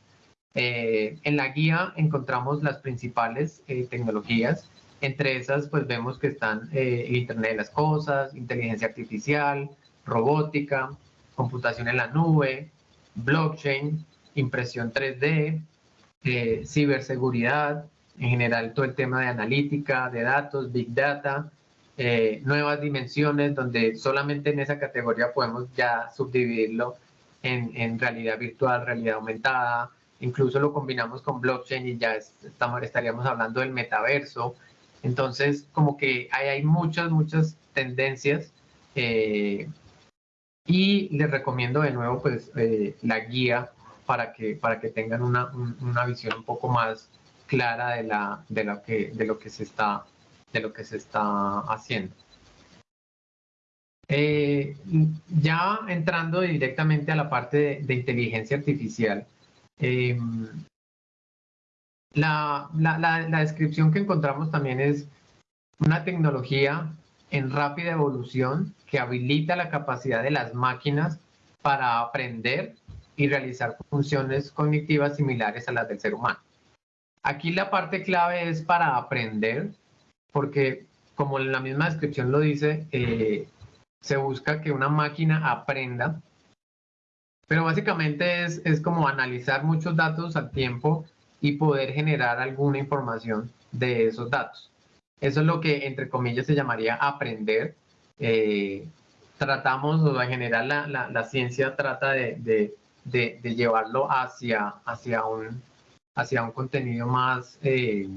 Eh, en la guía encontramos las principales tecnologías entre esas, pues vemos que están eh, Internet de las Cosas, inteligencia artificial, robótica, computación en la nube, blockchain, impresión 3D, eh, ciberseguridad, en general todo el tema de analítica, de datos, big data, eh, nuevas dimensiones donde solamente en esa categoría podemos ya subdividirlo en, en, realidad virtual, realidad aumentada, incluso lo combinamos con blockchain y ya estamos, estaríamos hablando del metaverso, entonces, como que hay, muchas, muchas tendencias eh, y les recomiendo de nuevo pues eh, la guía para que, para que tengan una, una, visión un poco más clara de, la, de, lo que, de, lo que se está, de lo que se está haciendo. Eh, ya entrando directamente a la parte de, inteligencia artificial, la, descripción que encontramos también es una tecnología en rápida evolución que habilita la capacidad de las máquinas para aprender y realizar funciones cognitivas similares a las del ser humano. Aquí la parte clave es para aprender, porque como la misma descripción lo dice, eh, se busca que una máquina aprenda, pero básicamente es, es como analizar muchos datos al tiempo y poder generar alguna información de esos datos. Eso es lo que, entre comillas, se llamaría aprender. Eh, tratamos, o en general la, la, ciencia trata de, de, de, llevarlo hacia, hacia, un, hacia un contenido más, eh,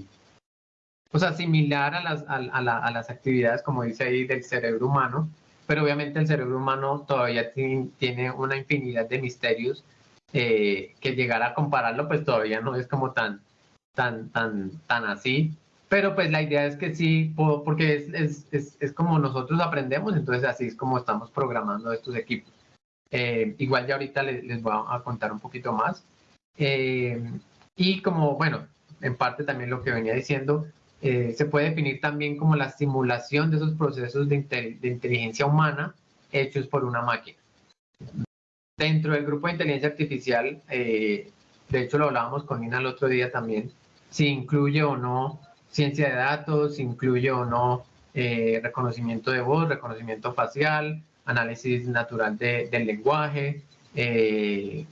o sea, similar a las, a, a, las actividades, como dice ahí, del cerebro humano, pero obviamente el cerebro humano todavía tiene una infinidad de misterios eh, que llegar a compararlo pues todavía no es como tan, tan, tan, tan así. Pero pues la idea es que sí, porque es, es, es, es como nosotros aprendemos, entonces así es como estamos programando estos equipos. Eh, igual ya ahorita les, les, voy a contar un poquito más. Eh, y como, bueno, en parte también lo que venía diciendo, se puede definir también como la simulación de esos procesos de, de inteligencia humana hechos por una máquina dentro del grupo de inteligencia artificial, eh, de hecho lo hablábamos con Nina el otro día también, si incluye o no ciencia de datos, si incluye o no eh, reconocimiento de voz, reconocimiento facial, análisis natural del lenguaje, eh,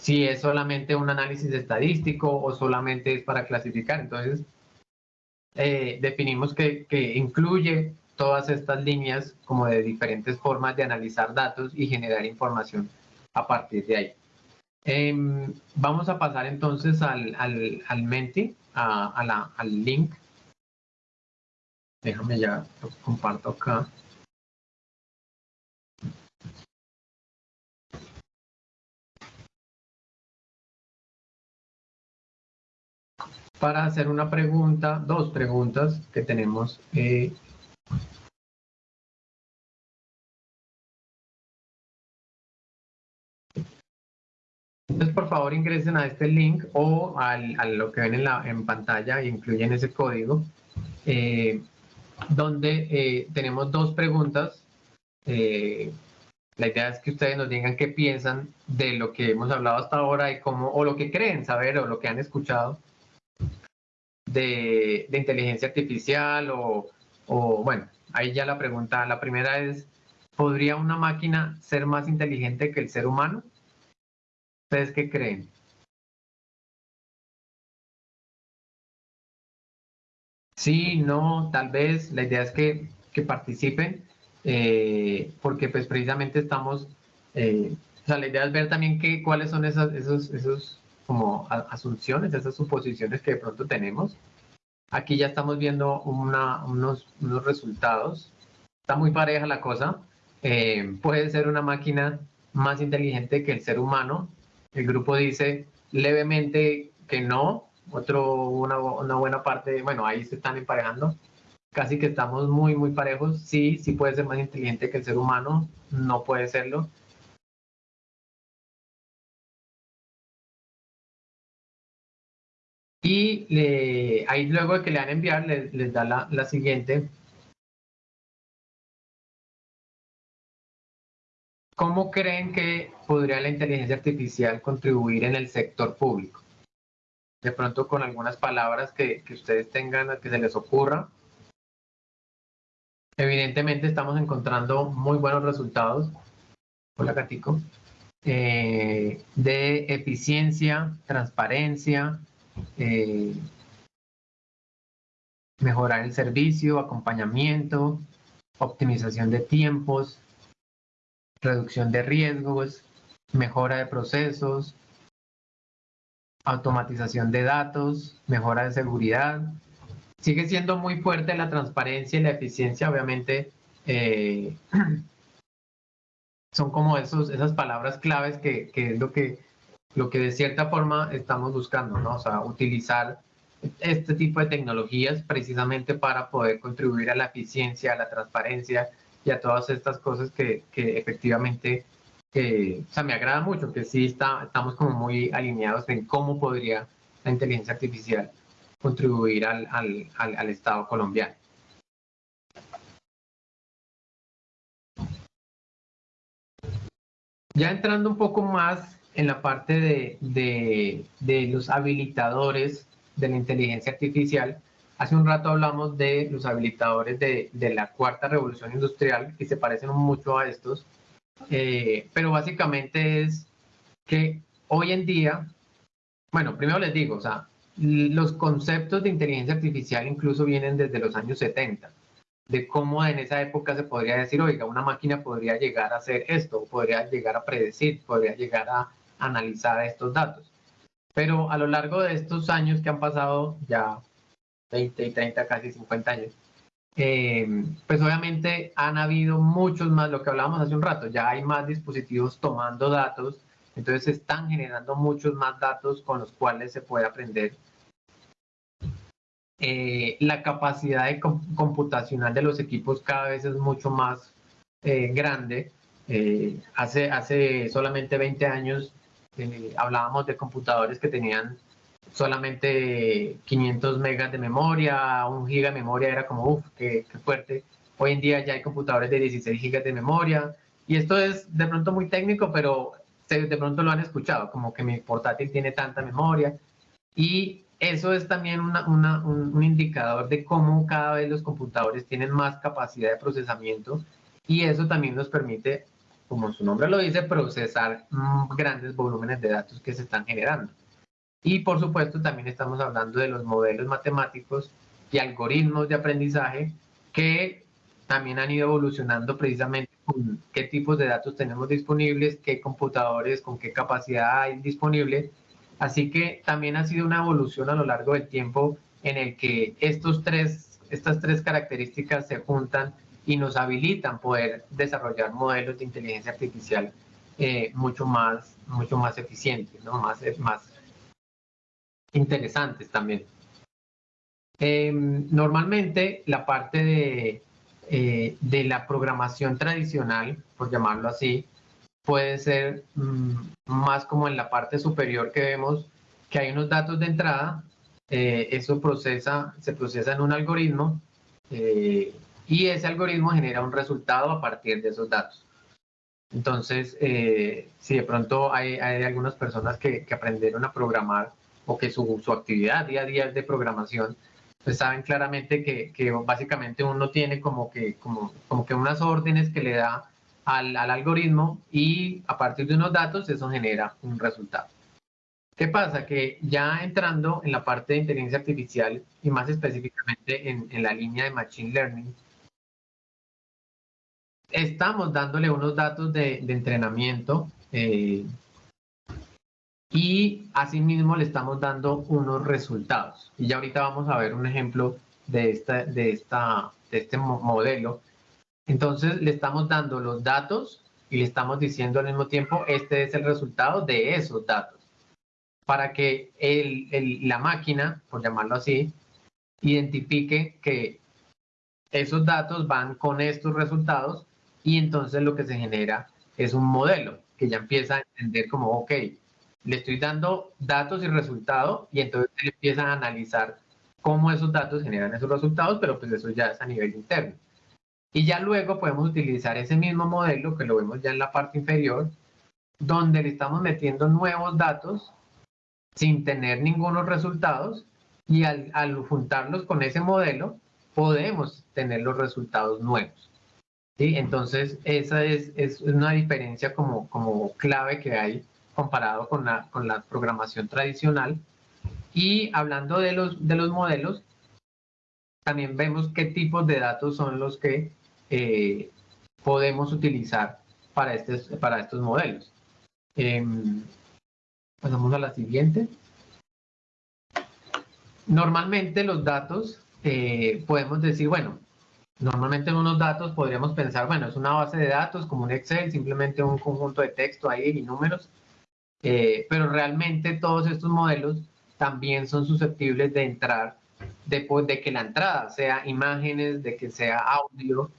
si es solamente un análisis estadístico o solamente es para clasificar. Entonces, definimos que, que incluye todas estas líneas como de diferentes formas de analizar datos y generar información a partir de ahí. Em, vamos a pasar entonces al, al, al Menti, a, la, al link. Déjame ya, lo comparto acá. Para hacer una pregunta, dos preguntas que tenemos eh, Entonces, por favor, ingresen a este link o a lo que ven en, la, en pantalla incluyen ese código, eh, donde eh, tenemos dos preguntas. Eh, la idea es que ustedes nos digan qué piensan de lo que hemos hablado hasta ahora y cómo, o lo que creen saber o lo que han escuchado de, inteligencia artificial o, o, bueno, ahí ya la pregunta, la primera es, ¿podría una máquina ser más inteligente que el ser humano? ¿Ustedes qué creen? Sí, no, tal vez. La idea es que, participen, eh, porque pues precisamente estamos, eh, o sea, la idea es ver también qué cuáles son esas, esos, esos como asunciones, esas suposiciones que de pronto tenemos. Aquí ya estamos viendo unos, resultados. Está muy pareja la cosa. Eh, puede ser una máquina más inteligente que el ser humano, el grupo dice levemente que no, otro, una buena parte, bueno, ahí se están emparejando, casi que estamos muy, muy parejos. Sí, sí puede ser más inteligente que el ser humano, no puede serlo. Y ahí luego de que le dan enviar, les, da la, siguiente. ¿Cómo creen que podría la inteligencia artificial contribuir en el sector público? De pronto con algunas palabras que, ustedes tengan, que se les ocurra. Evidentemente estamos encontrando muy buenos resultados. Hola, Gatico. Eh, de eficiencia, transparencia, eh, mejorar el servicio, acompañamiento, optimización de tiempos, reducción de riesgos, mejora de procesos, automatización de datos, mejora de seguridad. Sigue siendo muy fuerte la transparencia y la eficiencia, obviamente. Eh, son como esos, esas palabras claves que, es lo que, lo que de cierta forma estamos buscando, ¿no? O sea, utilizar este tipo de tecnologías precisamente para poder contribuir a la eficiencia, a la transparencia y a todas estas cosas que, que efectivamente, o sea, me agrada mucho, que sí está, estamos como muy alineados en cómo podría la inteligencia artificial contribuir al, al, al, Estado colombiano. Ya entrando un poco más en la parte de, de, de, los habilitadores de la inteligencia artificial, Hace un rato hablamos de los habilitadores de, la cuarta revolución industrial, que se parecen mucho a estos, eh, pero básicamente es que hoy en día, bueno, primero les digo, o sea, los conceptos de inteligencia artificial incluso vienen desde los años 70, de cómo en esa época se podría decir, oiga, una máquina podría llegar a hacer esto, podría llegar a predecir, podría llegar a analizar estos datos. Pero a lo largo de estos años que han pasado, ya 20 y 30, casi 50 años, eh, pues obviamente han habido muchos más, lo que hablábamos hace un rato, ya hay más dispositivos tomando datos, entonces se están generando muchos más datos con los cuales se puede aprender. Eh, la capacidad de computacional de los equipos cada vez es mucho más eh, grande. hace, hace solamente 20 años hablábamos de computadores que tenían solamente 500 megas de memoria, un giga de memoria era como, uff, qué, fuerte. Hoy en día ya hay computadores de 16 gigas de memoria. Y esto es de pronto muy técnico, pero de pronto lo han escuchado, como que mi portátil tiene tanta memoria. Y eso es también un, indicador de cómo cada vez los computadores tienen más capacidad de procesamiento y eso también nos permite, como su nombre lo dice, procesar mm, grandes volúmenes de datos que se están generando. Y por supuesto también estamos hablando de los modelos matemáticos y algoritmos de aprendizaje que también han ido evolucionando precisamente con qué tipos de datos tenemos disponibles, qué computadores, con qué capacidad hay disponible. Así que también ha sido una evolución a lo largo del tiempo en el que estos tres, estas tres características se juntan y nos habilitan poder desarrollar modelos de inteligencia artificial eh, mucho, más, mucho más eficientes, ¿no? más, más interesantes también. Em, normalmente la parte de, eh, de la programación tradicional, por llamarlo así, puede ser mm, más como en la parte superior que vemos que hay unos datos de entrada, eh, eso procesa, se procesa en un algoritmo eh, y ese algoritmo genera un resultado a partir de esos datos. Entonces, eh, si de pronto hay, hay algunas personas que, que, aprendieron a programar o que su, su, actividad día a día es de programación, pues saben claramente que, que básicamente uno tiene como que, como, como que unas órdenes que le da al, al, algoritmo y a partir de unos datos eso genera un resultado. ¿Qué pasa? Que ya entrando en la parte de inteligencia artificial y más específicamente en, en la línea de Machine Learning, estamos dándole unos datos de, de entrenamiento eh, y asimismo le estamos dando unos resultados. Y ya ahorita vamos a ver un ejemplo de, esta, de, esta, de este modelo entonces le estamos dando los datos y le estamos diciendo al mismo tiempo, este es el resultado de esos datos. Para que el, el, la máquina, por llamarlo así, identifique que esos datos van con estos resultados y entonces lo que se genera es un modelo que ya empieza a entender como, ok, le estoy dando datos y resultados y entonces empieza a analizar cómo esos datos generan esos resultados, pero pues eso ya es a nivel interno. Y ya luego podemos utilizar ese mismo modelo, que lo vemos ya en la parte inferior, donde le estamos metiendo nuevos datos sin tener ningunos resultados y al, al juntarlos con ese modelo podemos tener los resultados nuevos. ¿Sí? Entonces esa es, una diferencia como, clave que hay comparado con la, programación tradicional. Y hablando de los, de los modelos, también vemos qué tipos de datos son los que eh, podemos utilizar para, estos modelos. Eh, pasamos a la siguiente. Normalmente los datos, eh, podemos decir, bueno, normalmente en unos datos podríamos pensar, bueno, es una base de datos como un Excel, simplemente un conjunto de texto ahí y números, eh, pero realmente todos estos modelos también son susceptibles de entrar, de, de que la entrada sea imágenes, de que sea audio,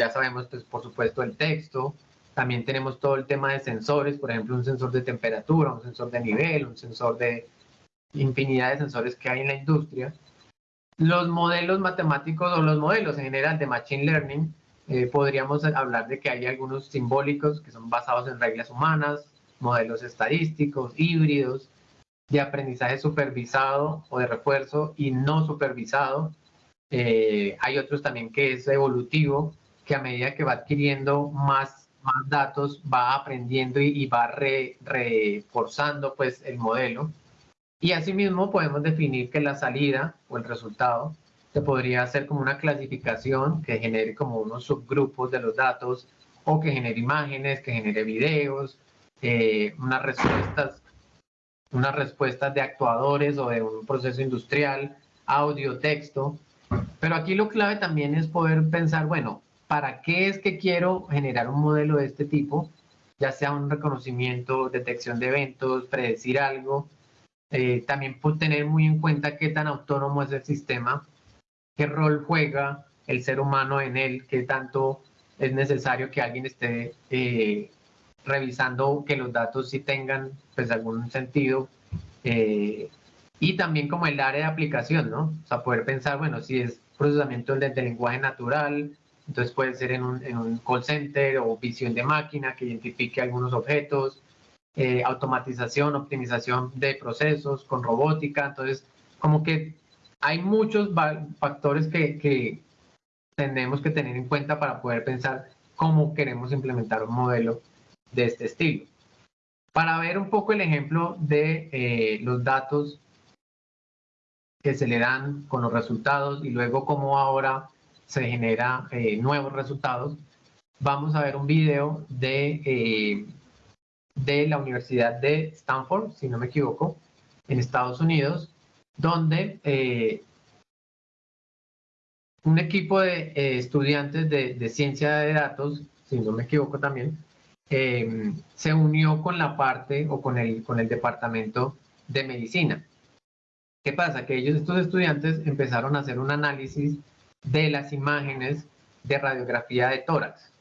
ya sabemos, pues, por supuesto, el texto. También tenemos todo el tema de sensores, por ejemplo, un sensor de temperatura, un sensor de nivel, un sensor de infinidad de sensores que hay en la industria. Los modelos matemáticos o los modelos en general de Machine Learning, eh, podríamos hablar de que hay algunos simbólicos que son basados en reglas humanas, modelos estadísticos, híbridos, de aprendizaje supervisado o de refuerzo y no supervisado. Eh, hay otros también que es evolutivo, que a medida que va adquiriendo más, más datos, va aprendiendo y, va reforzando pues, el modelo. Y asimismo podemos definir que la salida o el resultado se podría hacer como una clasificación que genere como unos subgrupos de los datos o que genere imágenes, que genere videos, eh, unas respuestas unas respuestas de actuadores o de un proceso industrial, audio, texto. Pero aquí lo clave también es poder pensar, bueno, ¿para qué es que quiero generar un modelo de este tipo? Ya sea un reconocimiento, detección de eventos, predecir algo. Eh, también tener muy en cuenta qué tan autónomo es el sistema, qué rol juega el ser humano en él, qué tanto es necesario que alguien esté eh, revisando que los datos sí tengan pues algún sentido eh, y también como el área de aplicación, ¿no? O sea, poder pensar, bueno, si es procesamiento del lenguaje natural, entonces puede ser en un, en un, call center o visión de máquina que identifique algunos objetos, eh, automatización, optimización de procesos con robótica. Entonces, como que hay muchos factores que, que tenemos que tener en cuenta para poder pensar cómo queremos implementar un modelo de este estilo. Para ver un poco el ejemplo de eh, los datos que se le dan con los resultados y luego cómo ahora se genera eh, nuevos resultados. Vamos a ver un video de, de la Universidad de Stanford, si no me equivoco, en Estados Unidos, donde eh, un equipo de estudiantes de, de, ciencia de datos, si no me equivoco también, se unió con la parte o con el, con el departamento de medicina. ¿Qué pasa? Que ellos, estos estudiantes, empezaron a hacer un análisis de las imágenes de radiografía de tórax.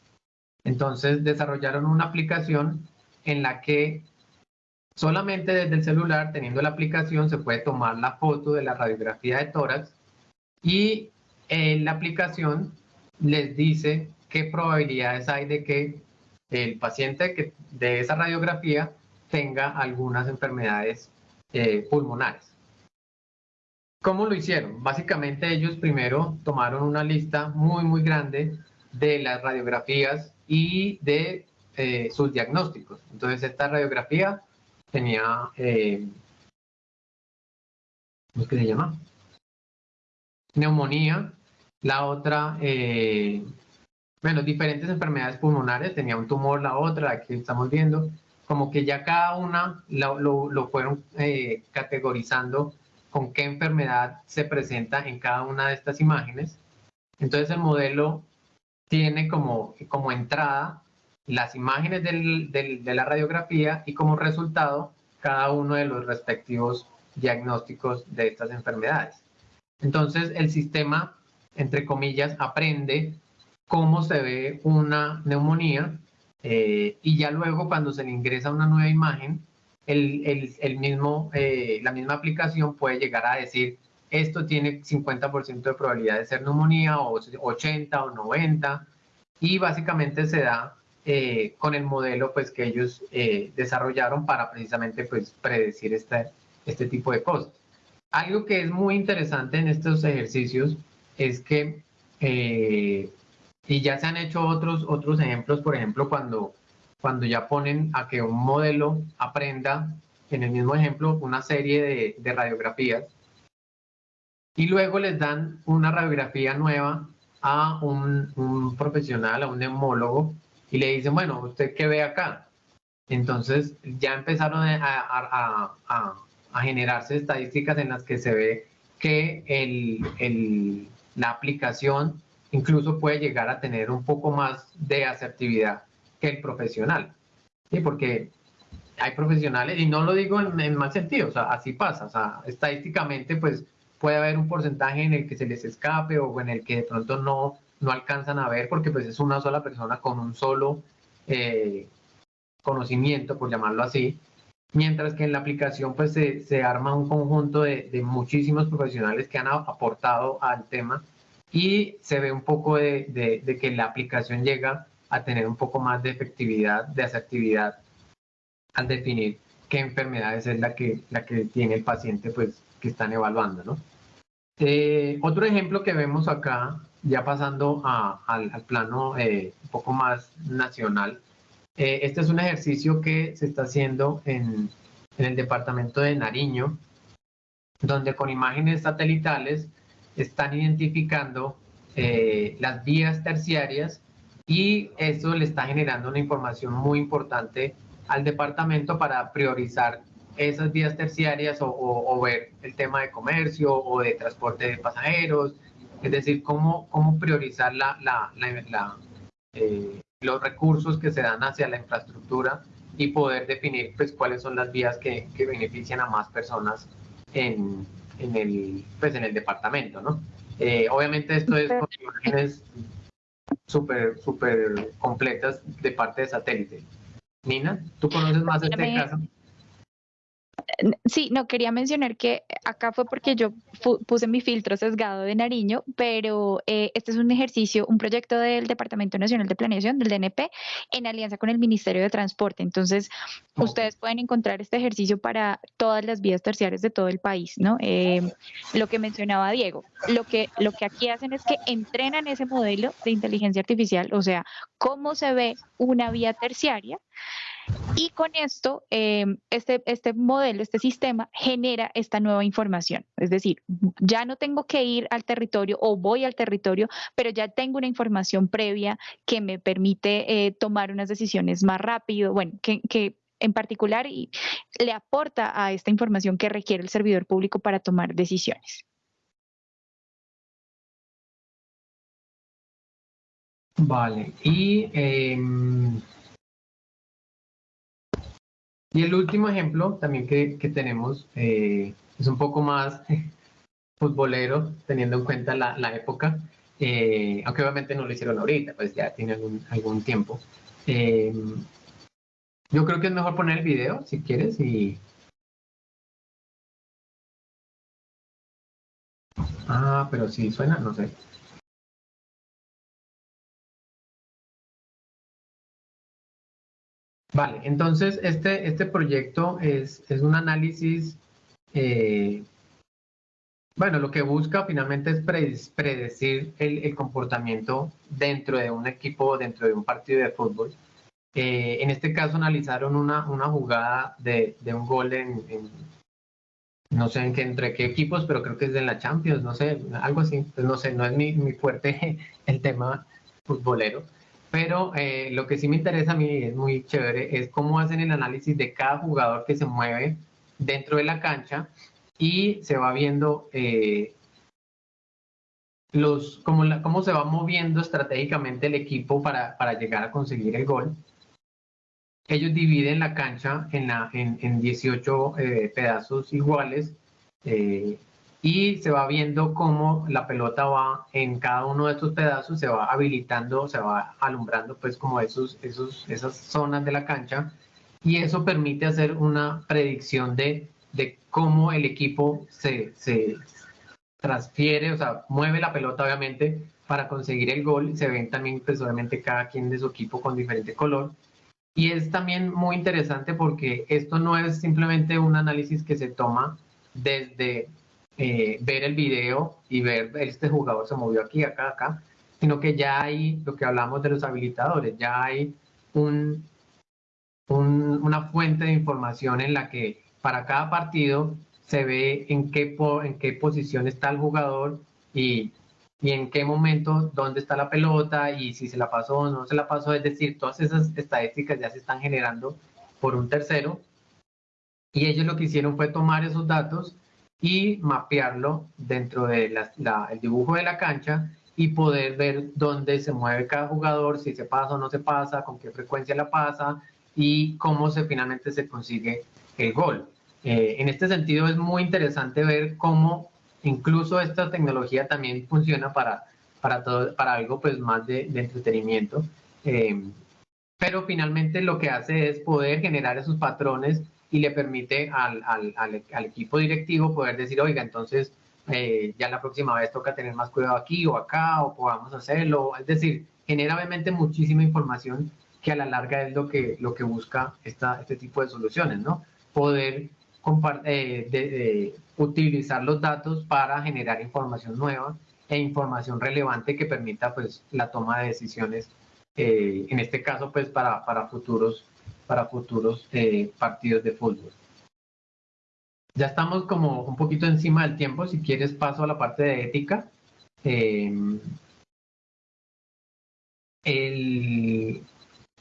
Entonces desarrollaron una aplicación en la que solamente desde el celular, teniendo la aplicación, se puede tomar la foto de la radiografía de tórax y en la aplicación les dice qué probabilidades hay de que el paciente que, de esa radiografía tenga algunas enfermedades eh, pulmonares. ¿Cómo lo hicieron? Básicamente ellos primero tomaron una lista muy, muy grande de las radiografías y de eh, sus diagnósticos. Entonces esta radiografía tenía, eh, ¿cómo es que se llama? Neumonía. La otra, eh, bueno, diferentes enfermedades pulmonares, tenía un tumor la otra, aquí estamos viendo, como que ya cada una lo, fueron categorizando con qué enfermedad se presenta en cada una de estas imágenes. Entonces el modelo tiene como, como entrada las imágenes de la radiografía y como resultado cada uno de los respectivos diagnósticos de estas enfermedades. Entonces el sistema, entre comillas, aprende cómo se ve una neumonía eh, y ya luego cuando se le ingresa una nueva imagen, el, mismo, eh, la misma aplicación puede llegar a decir esto tiene 50% de probabilidad de ser neumonía o 80 o 90 y básicamente se da eh, con el modelo pues que ellos eh, desarrollaron para precisamente pues predecir este, este tipo de cosas. Algo que es muy interesante en estos ejercicios es que, y ya se han hecho otros, otros ejemplos, por ejemplo, cuando cuando ya ponen a que un modelo aprenda, en el mismo ejemplo, una serie de, radiografías y luego les dan una radiografía nueva a un, profesional, a un neumólogo, y le dicen, bueno, ¿usted qué ve acá? Entonces ya empezaron a, generarse estadísticas en las que se ve que la aplicación incluso puede llegar a tener un poco más de asertividad que el profesional. ¿sí? Porque hay profesionales, y no lo digo en, mal sentido, o sea, así pasa, o sea, estadísticamente pues puede haber un porcentaje en el que se les escape o en el que de pronto no, no alcanzan a ver porque pues es una sola persona con un solo eh, conocimiento, por llamarlo así, mientras que en la aplicación pues se, se arma un conjunto de, de, muchísimos profesionales que han aportado al tema y se ve un poco de, de, que la aplicación llega a tener un poco más de efectividad, de asertividad al definir qué enfermedades es la que, la que tiene el paciente pues, que están evaluando. ¿no? Eh, otro ejemplo que vemos acá, ya pasando al, plano eh, un poco más nacional, eh, este es un ejercicio que se está haciendo en, en el departamento de Nariño, donde con imágenes satelitales están identificando las vías terciarias y eso le está generando una información muy importante al departamento para priorizar esas vías terciarias o, ver el tema de comercio o de transporte de pasajeros, es decir, cómo, cómo priorizar la, la, la, eh, los recursos que se dan hacia la infraestructura y poder definir pues, cuáles son las vías que, que benefician a más personas en, en, el, pues, en el departamento. ¿no? Eh, obviamente esto es con imágenes súper, súper completas de parte de satélite. Nina, ¿tú conoces más este caso? Sí, no, quería mencionar que acá fue porque yo puse mi filtro sesgado de Nariño, pero eh, este es un ejercicio, un proyecto del Departamento Nacional de Planeación, del DNP, en alianza con el Ministerio de Transporte. Entonces, ustedes pueden encontrar este ejercicio para todas las vías terciarias de todo el país, ¿no? Eh, lo que mencionaba Diego, lo que, lo que aquí hacen es que entrenan ese modelo de inteligencia artificial, o sea, cómo se ve una vía terciaria y con esto, eh, este, este modelo, este sistema genera esta nueva información. Es decir, ya no tengo que ir al territorio o voy al territorio, pero ya tengo una información previa que me permite eh, tomar unas decisiones más rápido, bueno, que, que en particular y le aporta a esta información que requiere el servidor público para tomar decisiones. Vale, y em, y el último ejemplo también que, que tenemos eh, es un poco más futbolero, teniendo en cuenta la, la época, eh, aunque obviamente no lo hicieron ahorita, pues ya tiene algún, algún tiempo. Eh, yo creo que es mejor poner el video, si quieres, y... Ah, pero si suena, no sé. Vale, entonces este, este proyecto es, es un análisis, eh, bueno, lo que busca finalmente es predecir el, el, comportamiento dentro de un equipo, dentro de un partido de fútbol. Eh, en este caso analizaron una, una jugada de, de un gol en, no sé en qué, entre qué equipos, pero creo que es de la Champions, no sé, algo así, pues no sé, no es mi, mi fuerte el tema futbolero. Pero eh, lo que sí me interesa a mí, es muy chévere, es cómo hacen el análisis de cada jugador que se mueve dentro de la cancha y se va viendo eh, los, cómo, la, cómo se va moviendo estratégicamente el equipo para, para llegar a conseguir el gol. Ellos dividen la cancha en, la, en 18 eh, pedazos iguales eh, y se va viendo cómo la pelota va en cada uno de estos pedazos, se va habilitando, se va alumbrando pues como esos, esos, esas zonas de la cancha. Y eso permite hacer una predicción de, de cómo el equipo se, se transfiere, o sea, mueve la pelota obviamente para conseguir el gol, se ven también pues obviamente cada quien de su equipo con diferente color. Y es también muy interesante porque esto no es simplemente un análisis que se toma desde eh, ver el video y ver este jugador se movió aquí, acá, acá, sino que ya hay lo que hablamos de los habilitadores, ya hay un, un, una fuente de información en la que para cada partido se ve en qué, en qué posición está el jugador y, y en qué momento, dónde está la pelota y si se la pasó o no se la pasó. Es decir, todas esas estadísticas ya se están generando por un tercero. Y ellos lo que hicieron fue tomar esos datos y mapearlo dentro del de dibujo de la cancha y poder ver dónde se mueve cada jugador, si se pasa o no se pasa, con qué frecuencia la pasa y cómo se finalmente se consigue el gol. Eh, en este sentido es muy interesante ver cómo incluso esta tecnología también funciona para, para, todo, para algo pues más de, de entretenimiento. Eh, pero finalmente lo que hace es poder generar esos patrones y le permite al, al, equipo directivo poder decir, oiga, entonces eh, ya la próxima vez toca tener más cuidado aquí o acá o podamos hacerlo. Es decir, genera obviamente muchísima información que a la larga es lo que, lo que busca esta, este tipo de soluciones, ¿no? Poder eh, de, utilizar los datos para generar información nueva e información relevante que permita pues la toma de decisiones, eh, en este caso pues para, para futuros para futuros eh, partidos de fútbol. Ya estamos como un poquito encima del tiempo, si quieres paso a la parte de ética. Eh,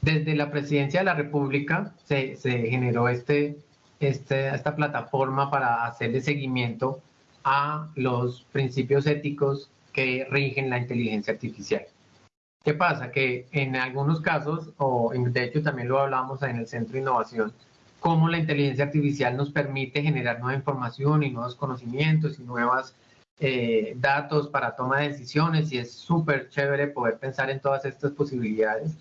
desde la presidencia de la República se, se generó este, este, esta plataforma para hacerle seguimiento a los principios éticos que rigen la inteligencia artificial. ¿Qué pasa? Que en algunos casos, o de hecho también lo hablamos en el Centro de Innovación, cómo la inteligencia artificial nos permite generar nueva información y nuevos conocimientos y nuevos eh, datos para toma de decisiones y es súper chévere poder pensar en todas estas posibilidades.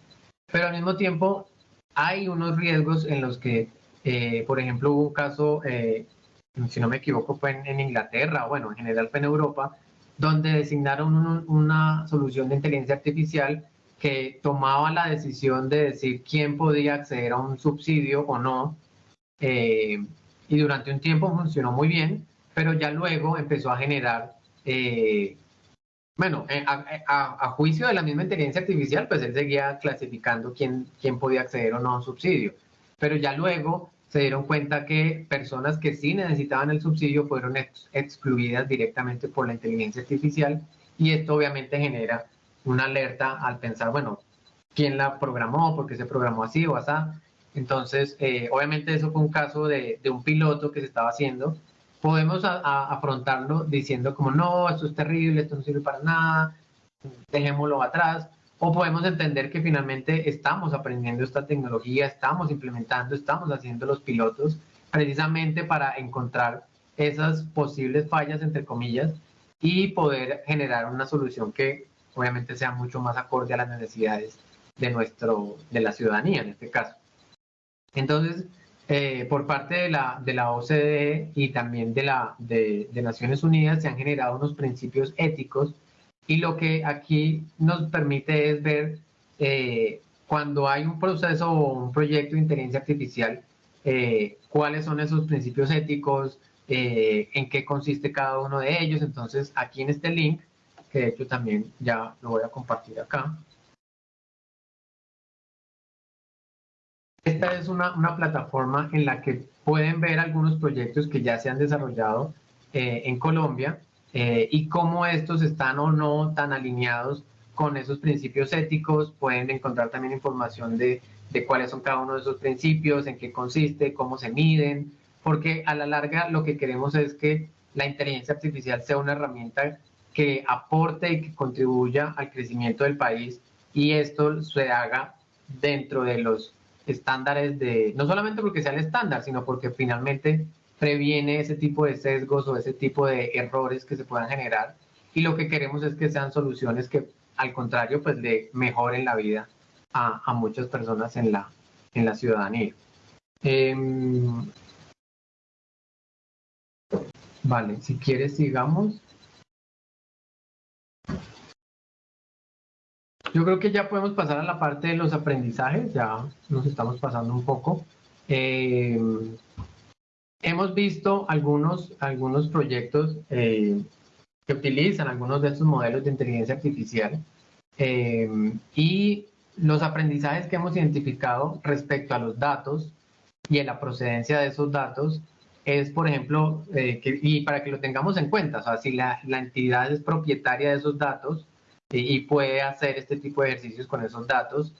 Pero al mismo tiempo hay unos riesgos en los que, eh, por ejemplo, hubo un caso, eh, si no me equivoco, fue en, en Inglaterra, bueno, en general fue en Europa, donde designaron un, una solución de inteligencia artificial que tomaba la decisión de decir quién podía acceder a un subsidio o no. Eh, y durante un tiempo funcionó muy bien, pero ya luego empezó a generar, eh, bueno, eh, a, a, a, juicio de la misma inteligencia artificial, pues él seguía clasificando quién, quién podía acceder o no a un subsidio. Pero ya luego se dieron cuenta que personas que sí necesitaban el subsidio fueron ex excluidas directamente por la inteligencia artificial y esto obviamente genera una alerta al pensar, bueno, ¿quién la programó? ¿Por qué se programó así o así? Entonces, eh, obviamente eso fue un caso de, de, un piloto que se estaba haciendo. Podemos afrontarlo diciendo como, no, esto es terrible, esto no sirve para nada, dejémoslo atrás o podemos entender que finalmente estamos aprendiendo esta tecnología, estamos implementando, estamos haciendo los pilotos precisamente para encontrar esas posibles fallas, entre comillas, y poder generar una solución que obviamente sea mucho más acorde a las necesidades de, nuestro, de la ciudadanía en este caso. Entonces, eh, por parte de la, de la OCDE y también de, la, de, Naciones Unidas se han generado unos principios éticos y lo que aquí nos permite es ver eh, cuando hay un proceso o un proyecto de inteligencia artificial, eh, cuáles son esos principios éticos, en qué consiste cada uno de ellos. Entonces, aquí en este link, que de hecho también ya lo voy a compartir acá, Esta es una, plataforma en la que pueden ver algunos proyectos que ya se han desarrollado eh, en Colombia eh, y cómo estos están o no tan alineados con esos principios éticos. Pueden encontrar también información de, de cuáles son cada uno de esos principios, en qué consiste, cómo se miden, porque a la larga lo que queremos es que la inteligencia artificial sea una herramienta que aporte y que contribuya al crecimiento del país y esto se haga dentro de los estándares de, no solamente porque sea el estándar, sino porque finalmente previene ese tipo de sesgos o ese tipo de errores que se puedan generar. Y lo que queremos es que sean soluciones que, al contrario, pues le mejoren la vida a, a muchas personas en la, en la ciudadanía. Em, vale, si quieres sigamos. Yo creo que ya podemos pasar a la parte de los aprendizajes, ya nos estamos pasando un poco. Eh, hemos visto algunos, algunos proyectos eh, que utilizan algunos de estos modelos de inteligencia artificial eh, y los aprendizajes que hemos identificado respecto a los datos y a la procedencia de esos datos es, por ejemplo, y para que lo tengamos en cuenta, o sea, si la, la entidad es propietaria de esos datos, y puede hacer este tipo de ejercicios con esos datos.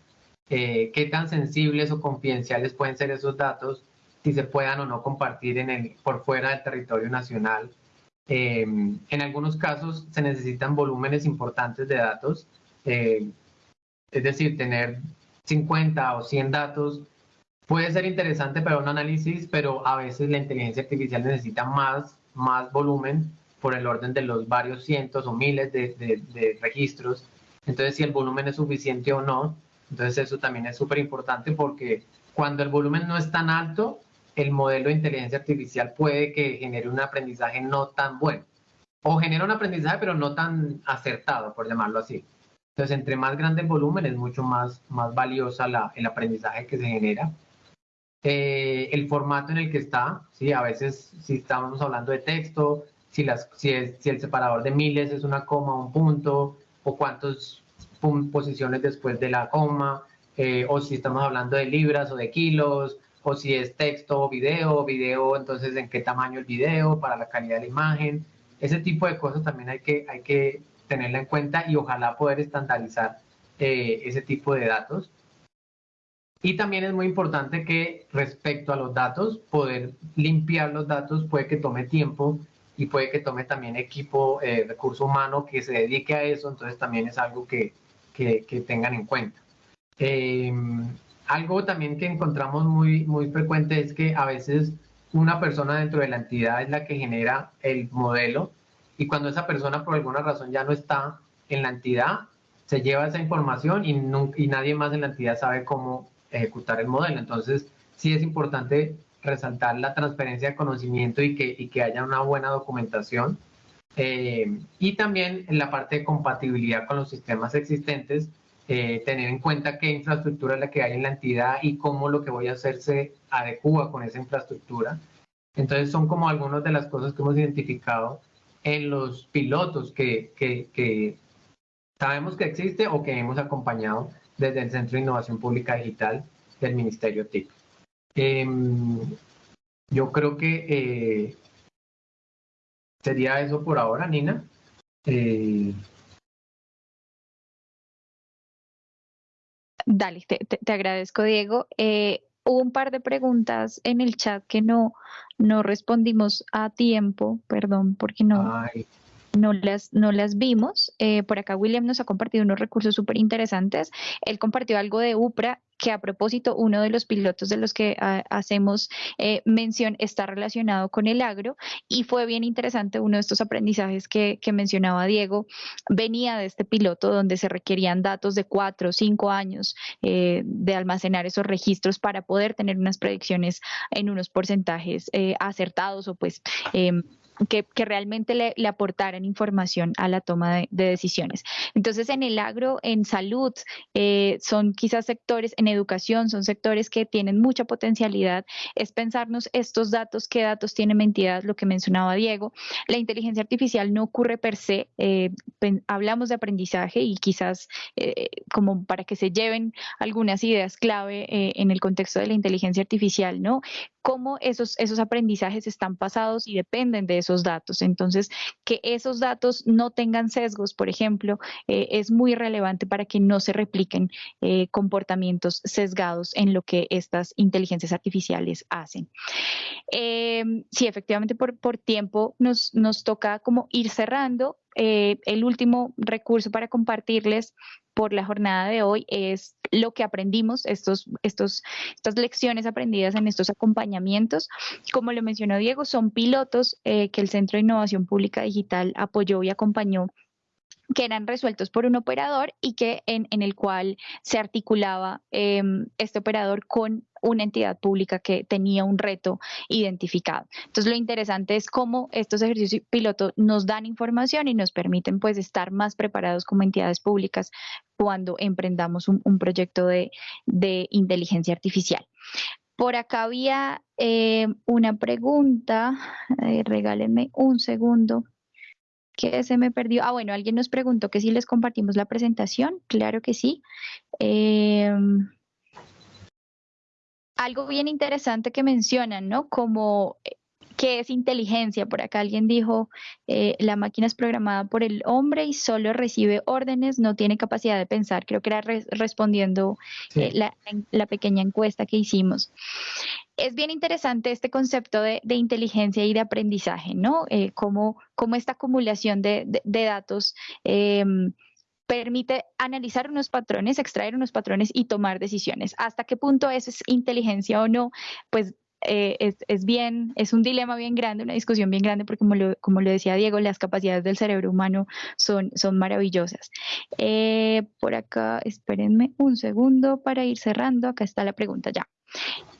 Eh, qué tan sensibles o confidenciales pueden ser esos datos, si se puedan o no compartir en el, por fuera del territorio nacional. Eh, en algunos casos se necesitan volúmenes importantes de datos, eh, es decir, tener 50 o 100 datos puede ser interesante para un análisis, pero a veces la inteligencia artificial necesita más, más volumen por el orden de los varios cientos o miles de, registros. Entonces, si el volumen es suficiente o no, entonces eso también es súper importante porque cuando el volumen no es tan alto, el modelo de inteligencia artificial puede que genere un aprendizaje no tan bueno. O genera un aprendizaje pero no tan acertado, por llamarlo así. Entonces, entre más grande el volumen, es mucho más, más valiosa la, el aprendizaje que se genera. Eh, el formato en el que está, ¿sí? a veces si estamos hablando de texto, si, las, si, el separador de miles es una coma un punto, o cuántas posiciones después de la coma, eh, o si estamos hablando de libras o de kilos, o si es texto o video, video, entonces en qué tamaño el video, para la calidad de la imagen. Ese tipo de cosas también hay que, hay que tenerla en cuenta y ojalá poder estandarizar eh, ese tipo de datos. Y también es muy importante que respecto a los datos, poder limpiar los datos puede que tome tiempo y puede que tome también equipo, eh, recurso humano que se dedique a eso, entonces también es algo que, que, tengan en cuenta. Eh, algo también que encontramos muy, muy frecuente es que a veces una persona dentro de la entidad es la que genera el modelo y cuando esa persona por alguna razón ya no está en la entidad, se lleva esa información y, nadie más en la entidad sabe cómo ejecutar el modelo. Entonces, sí es importante resaltar la transferencia de conocimiento y que, y que haya una buena documentación. Eh, y también en la parte de compatibilidad con los sistemas existentes, eh, tener en cuenta qué infraestructura es la que hay en la entidad y cómo lo que voy a hacer se adecua con esa infraestructura. Entonces son como algunas de las cosas que hemos identificado en los pilotos que, que, que sabemos que existe o que hemos acompañado desde el Centro de Innovación Pública Digital del Ministerio TIC. Em, yo creo que eh, sería eso por ahora, Nina. Eh, Dale, te, agradezco, Diego. Eh, hubo un par de preguntas en el chat que no, no respondimos a tiempo, perdón, porque no. No las, no las vimos. Eh, por acá William nos ha compartido unos recursos súper interesantes. Él compartió algo de UPRA que a propósito, uno de los pilotos de los que ah, hacemos eh, mención está relacionado con el agro y fue bien interesante uno de estos aprendizajes que, mencionaba Diego, venía de este piloto donde se requerían datos de cuatro o cinco años eh, de almacenar esos registros para poder tener unas predicciones en unos porcentajes acertados o pues em, que, realmente le, aportaran información a la toma de, decisiones. Entonces, en el agro, en salud, eh, son quizás sectores, en educación, son sectores que tienen mucha potencialidad. Es pensarnos estos datos, qué datos tiene mi entidad, lo que mencionaba Diego. La inteligencia artificial no ocurre per se. Eh, hablamos de aprendizaje y quizás eh, como para que se lleven algunas ideas clave en el contexto de la inteligencia artificial, ¿no? cómo esos, esos aprendizajes están pasados y dependen de esos datos. Entonces, que esos datos no tengan sesgos, por ejemplo, eh, es muy relevante para que no se repliquen eh, comportamientos sesgados en lo que estas inteligencias artificiales hacen. Eh, sí, efectivamente, por, por tiempo nos, nos toca como ir cerrando. El último recurso para compartirles por la jornada de hoy es lo que aprendimos, estos, estos, estas lecciones aprendidas en estos acompañamientos. Como lo mencionó Diego, son pilotos eh, que el Centro de Innovación Pública Digital apoyó y acompañó que eran resueltos por un operador y que en, en el cual se articulaba em, este operador con una entidad pública que tenía un reto identificado. Entonces lo interesante es cómo estos ejercicios piloto nos dan información y nos permiten pues estar más preparados como entidades públicas cuando emprendamos un, proyecto de, inteligencia artificial. Por acá había eh, una pregunta, eh, regálenme un segundo que se me perdió. Ah, bueno, alguien nos preguntó que si les compartimos la presentación. Claro que sí. Em, algo bien interesante que mencionan, ¿no? Como eh, qué es inteligencia. Por acá alguien dijo, eh, la máquina es programada por el hombre y solo recibe órdenes, no tiene capacidad de pensar. Creo que era respondiendo eh, la, pequeña encuesta que hicimos es bien interesante este concepto de, inteligencia y de aprendizaje, ¿no? Eh, cómo, esta acumulación de, datos em, permite analizar unos patrones, extraer unos patrones y tomar decisiones. ¿Hasta qué punto eso es inteligencia o no? Pues eh, es, bien, es un dilema bien grande, una discusión bien grande, porque como lo, como lo decía Diego, las capacidades del cerebro humano son, son maravillosas. Eh, por acá, espérenme un segundo para ir cerrando. Acá está la pregunta ya.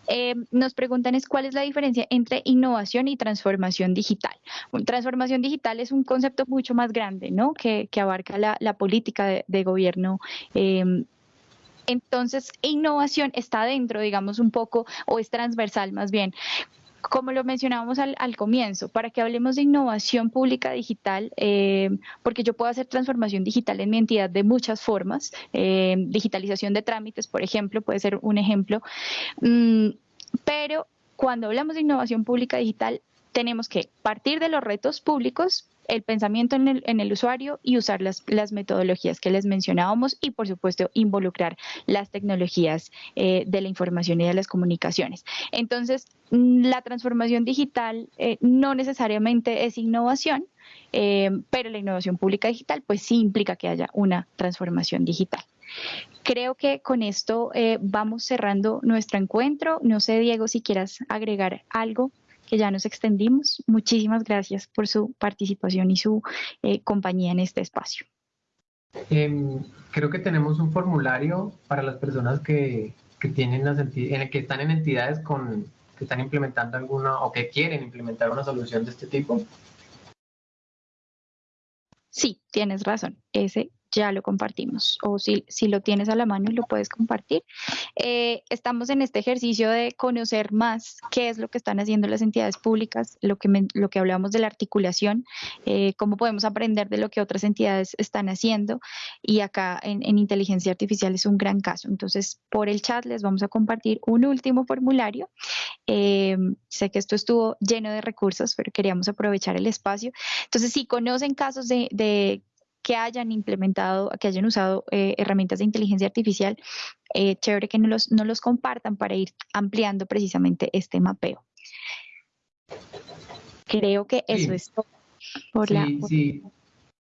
Eh, nos preguntan es cuál es la diferencia entre innovación y transformación digital. transformación digital es un concepto mucho más grande, ¿no? Que, abarca la, política de, gobierno. Em, entonces, innovación está dentro, digamos, un poco, o es transversal más bien como lo mencionábamos al, comienzo, para que hablemos de innovación pública digital, eh, porque yo puedo hacer transformación digital en mi entidad de muchas formas, eh, digitalización de trámites, por ejemplo, puede ser un ejemplo, mm, pero cuando hablamos de innovación pública digital, tenemos que partir de los retos públicos, el pensamiento en el, usuario y usar las, metodologías que les mencionábamos y, por supuesto, involucrar las tecnologías eh, de la información y de las comunicaciones. Entonces, mm, la transformación digital eh, no necesariamente es innovación, eh, pero la innovación pública digital pues sí implica que haya una transformación digital. Creo que con esto vamos cerrando nuestro encuentro. No sé, Diego, si quieras agregar algo que ya nos extendimos. Muchísimas gracias por su participación y su eh, compañía en este espacio. Em, creo que tenemos un formulario para las personas que, que tienen las en que están en entidades con, que están implementando alguna o que quieren implementar una solución de este tipo. Sí, tienes razón. Ese ya lo compartimos o si, si lo tienes a la mano lo puedes compartir. Eh, estamos en este ejercicio de conocer más qué es lo que están haciendo las entidades públicas, lo que, lo que hablamos de la articulación, eh, cómo podemos aprender de lo que otras entidades están haciendo y acá en, inteligencia artificial es un gran caso. Entonces, por el chat les vamos a compartir un último formulario. Eh, sé que esto estuvo lleno de recursos, pero queríamos aprovechar el espacio. Entonces, si conocen casos de que hayan implementado, que hayan usado eh, herramientas de inteligencia artificial, eh, chévere que no los, no los compartan para ir ampliando precisamente este mapeo. Creo que eso es todo. Por sí, sí.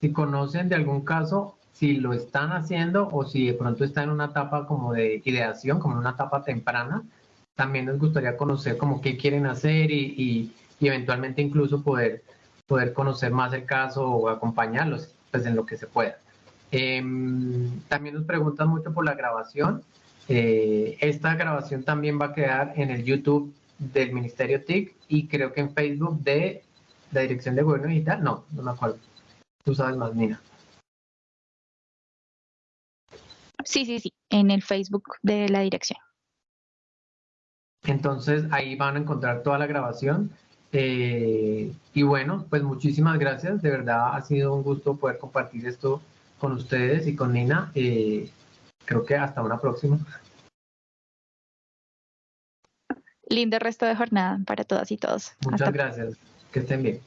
si conocen de algún caso, si lo están haciendo o si de pronto está en una etapa como de ideación, como en una etapa temprana, también nos gustaría conocer como qué quieren hacer y, eventualmente incluso poder, poder conocer más el caso o acompañarlos pues en lo que se pueda. Em, también nos preguntan mucho por la grabación. Eh, esta grabación también va a quedar en el YouTube del Ministerio TIC y creo que en Facebook de la Dirección de Gobierno Digital. No, no me acuerdo. Tú sabes más, Nina. Sí, sí, sí, en el Facebook de la dirección. Entonces ahí van a encontrar toda la grabación. Eh, y bueno, pues muchísimas gracias. De verdad ha sido un gusto poder compartir esto con ustedes y con Nina. Eh, creo que hasta una próxima. Lindo resto de jornada para todas y todos. Muchas gracias. Que estén bien.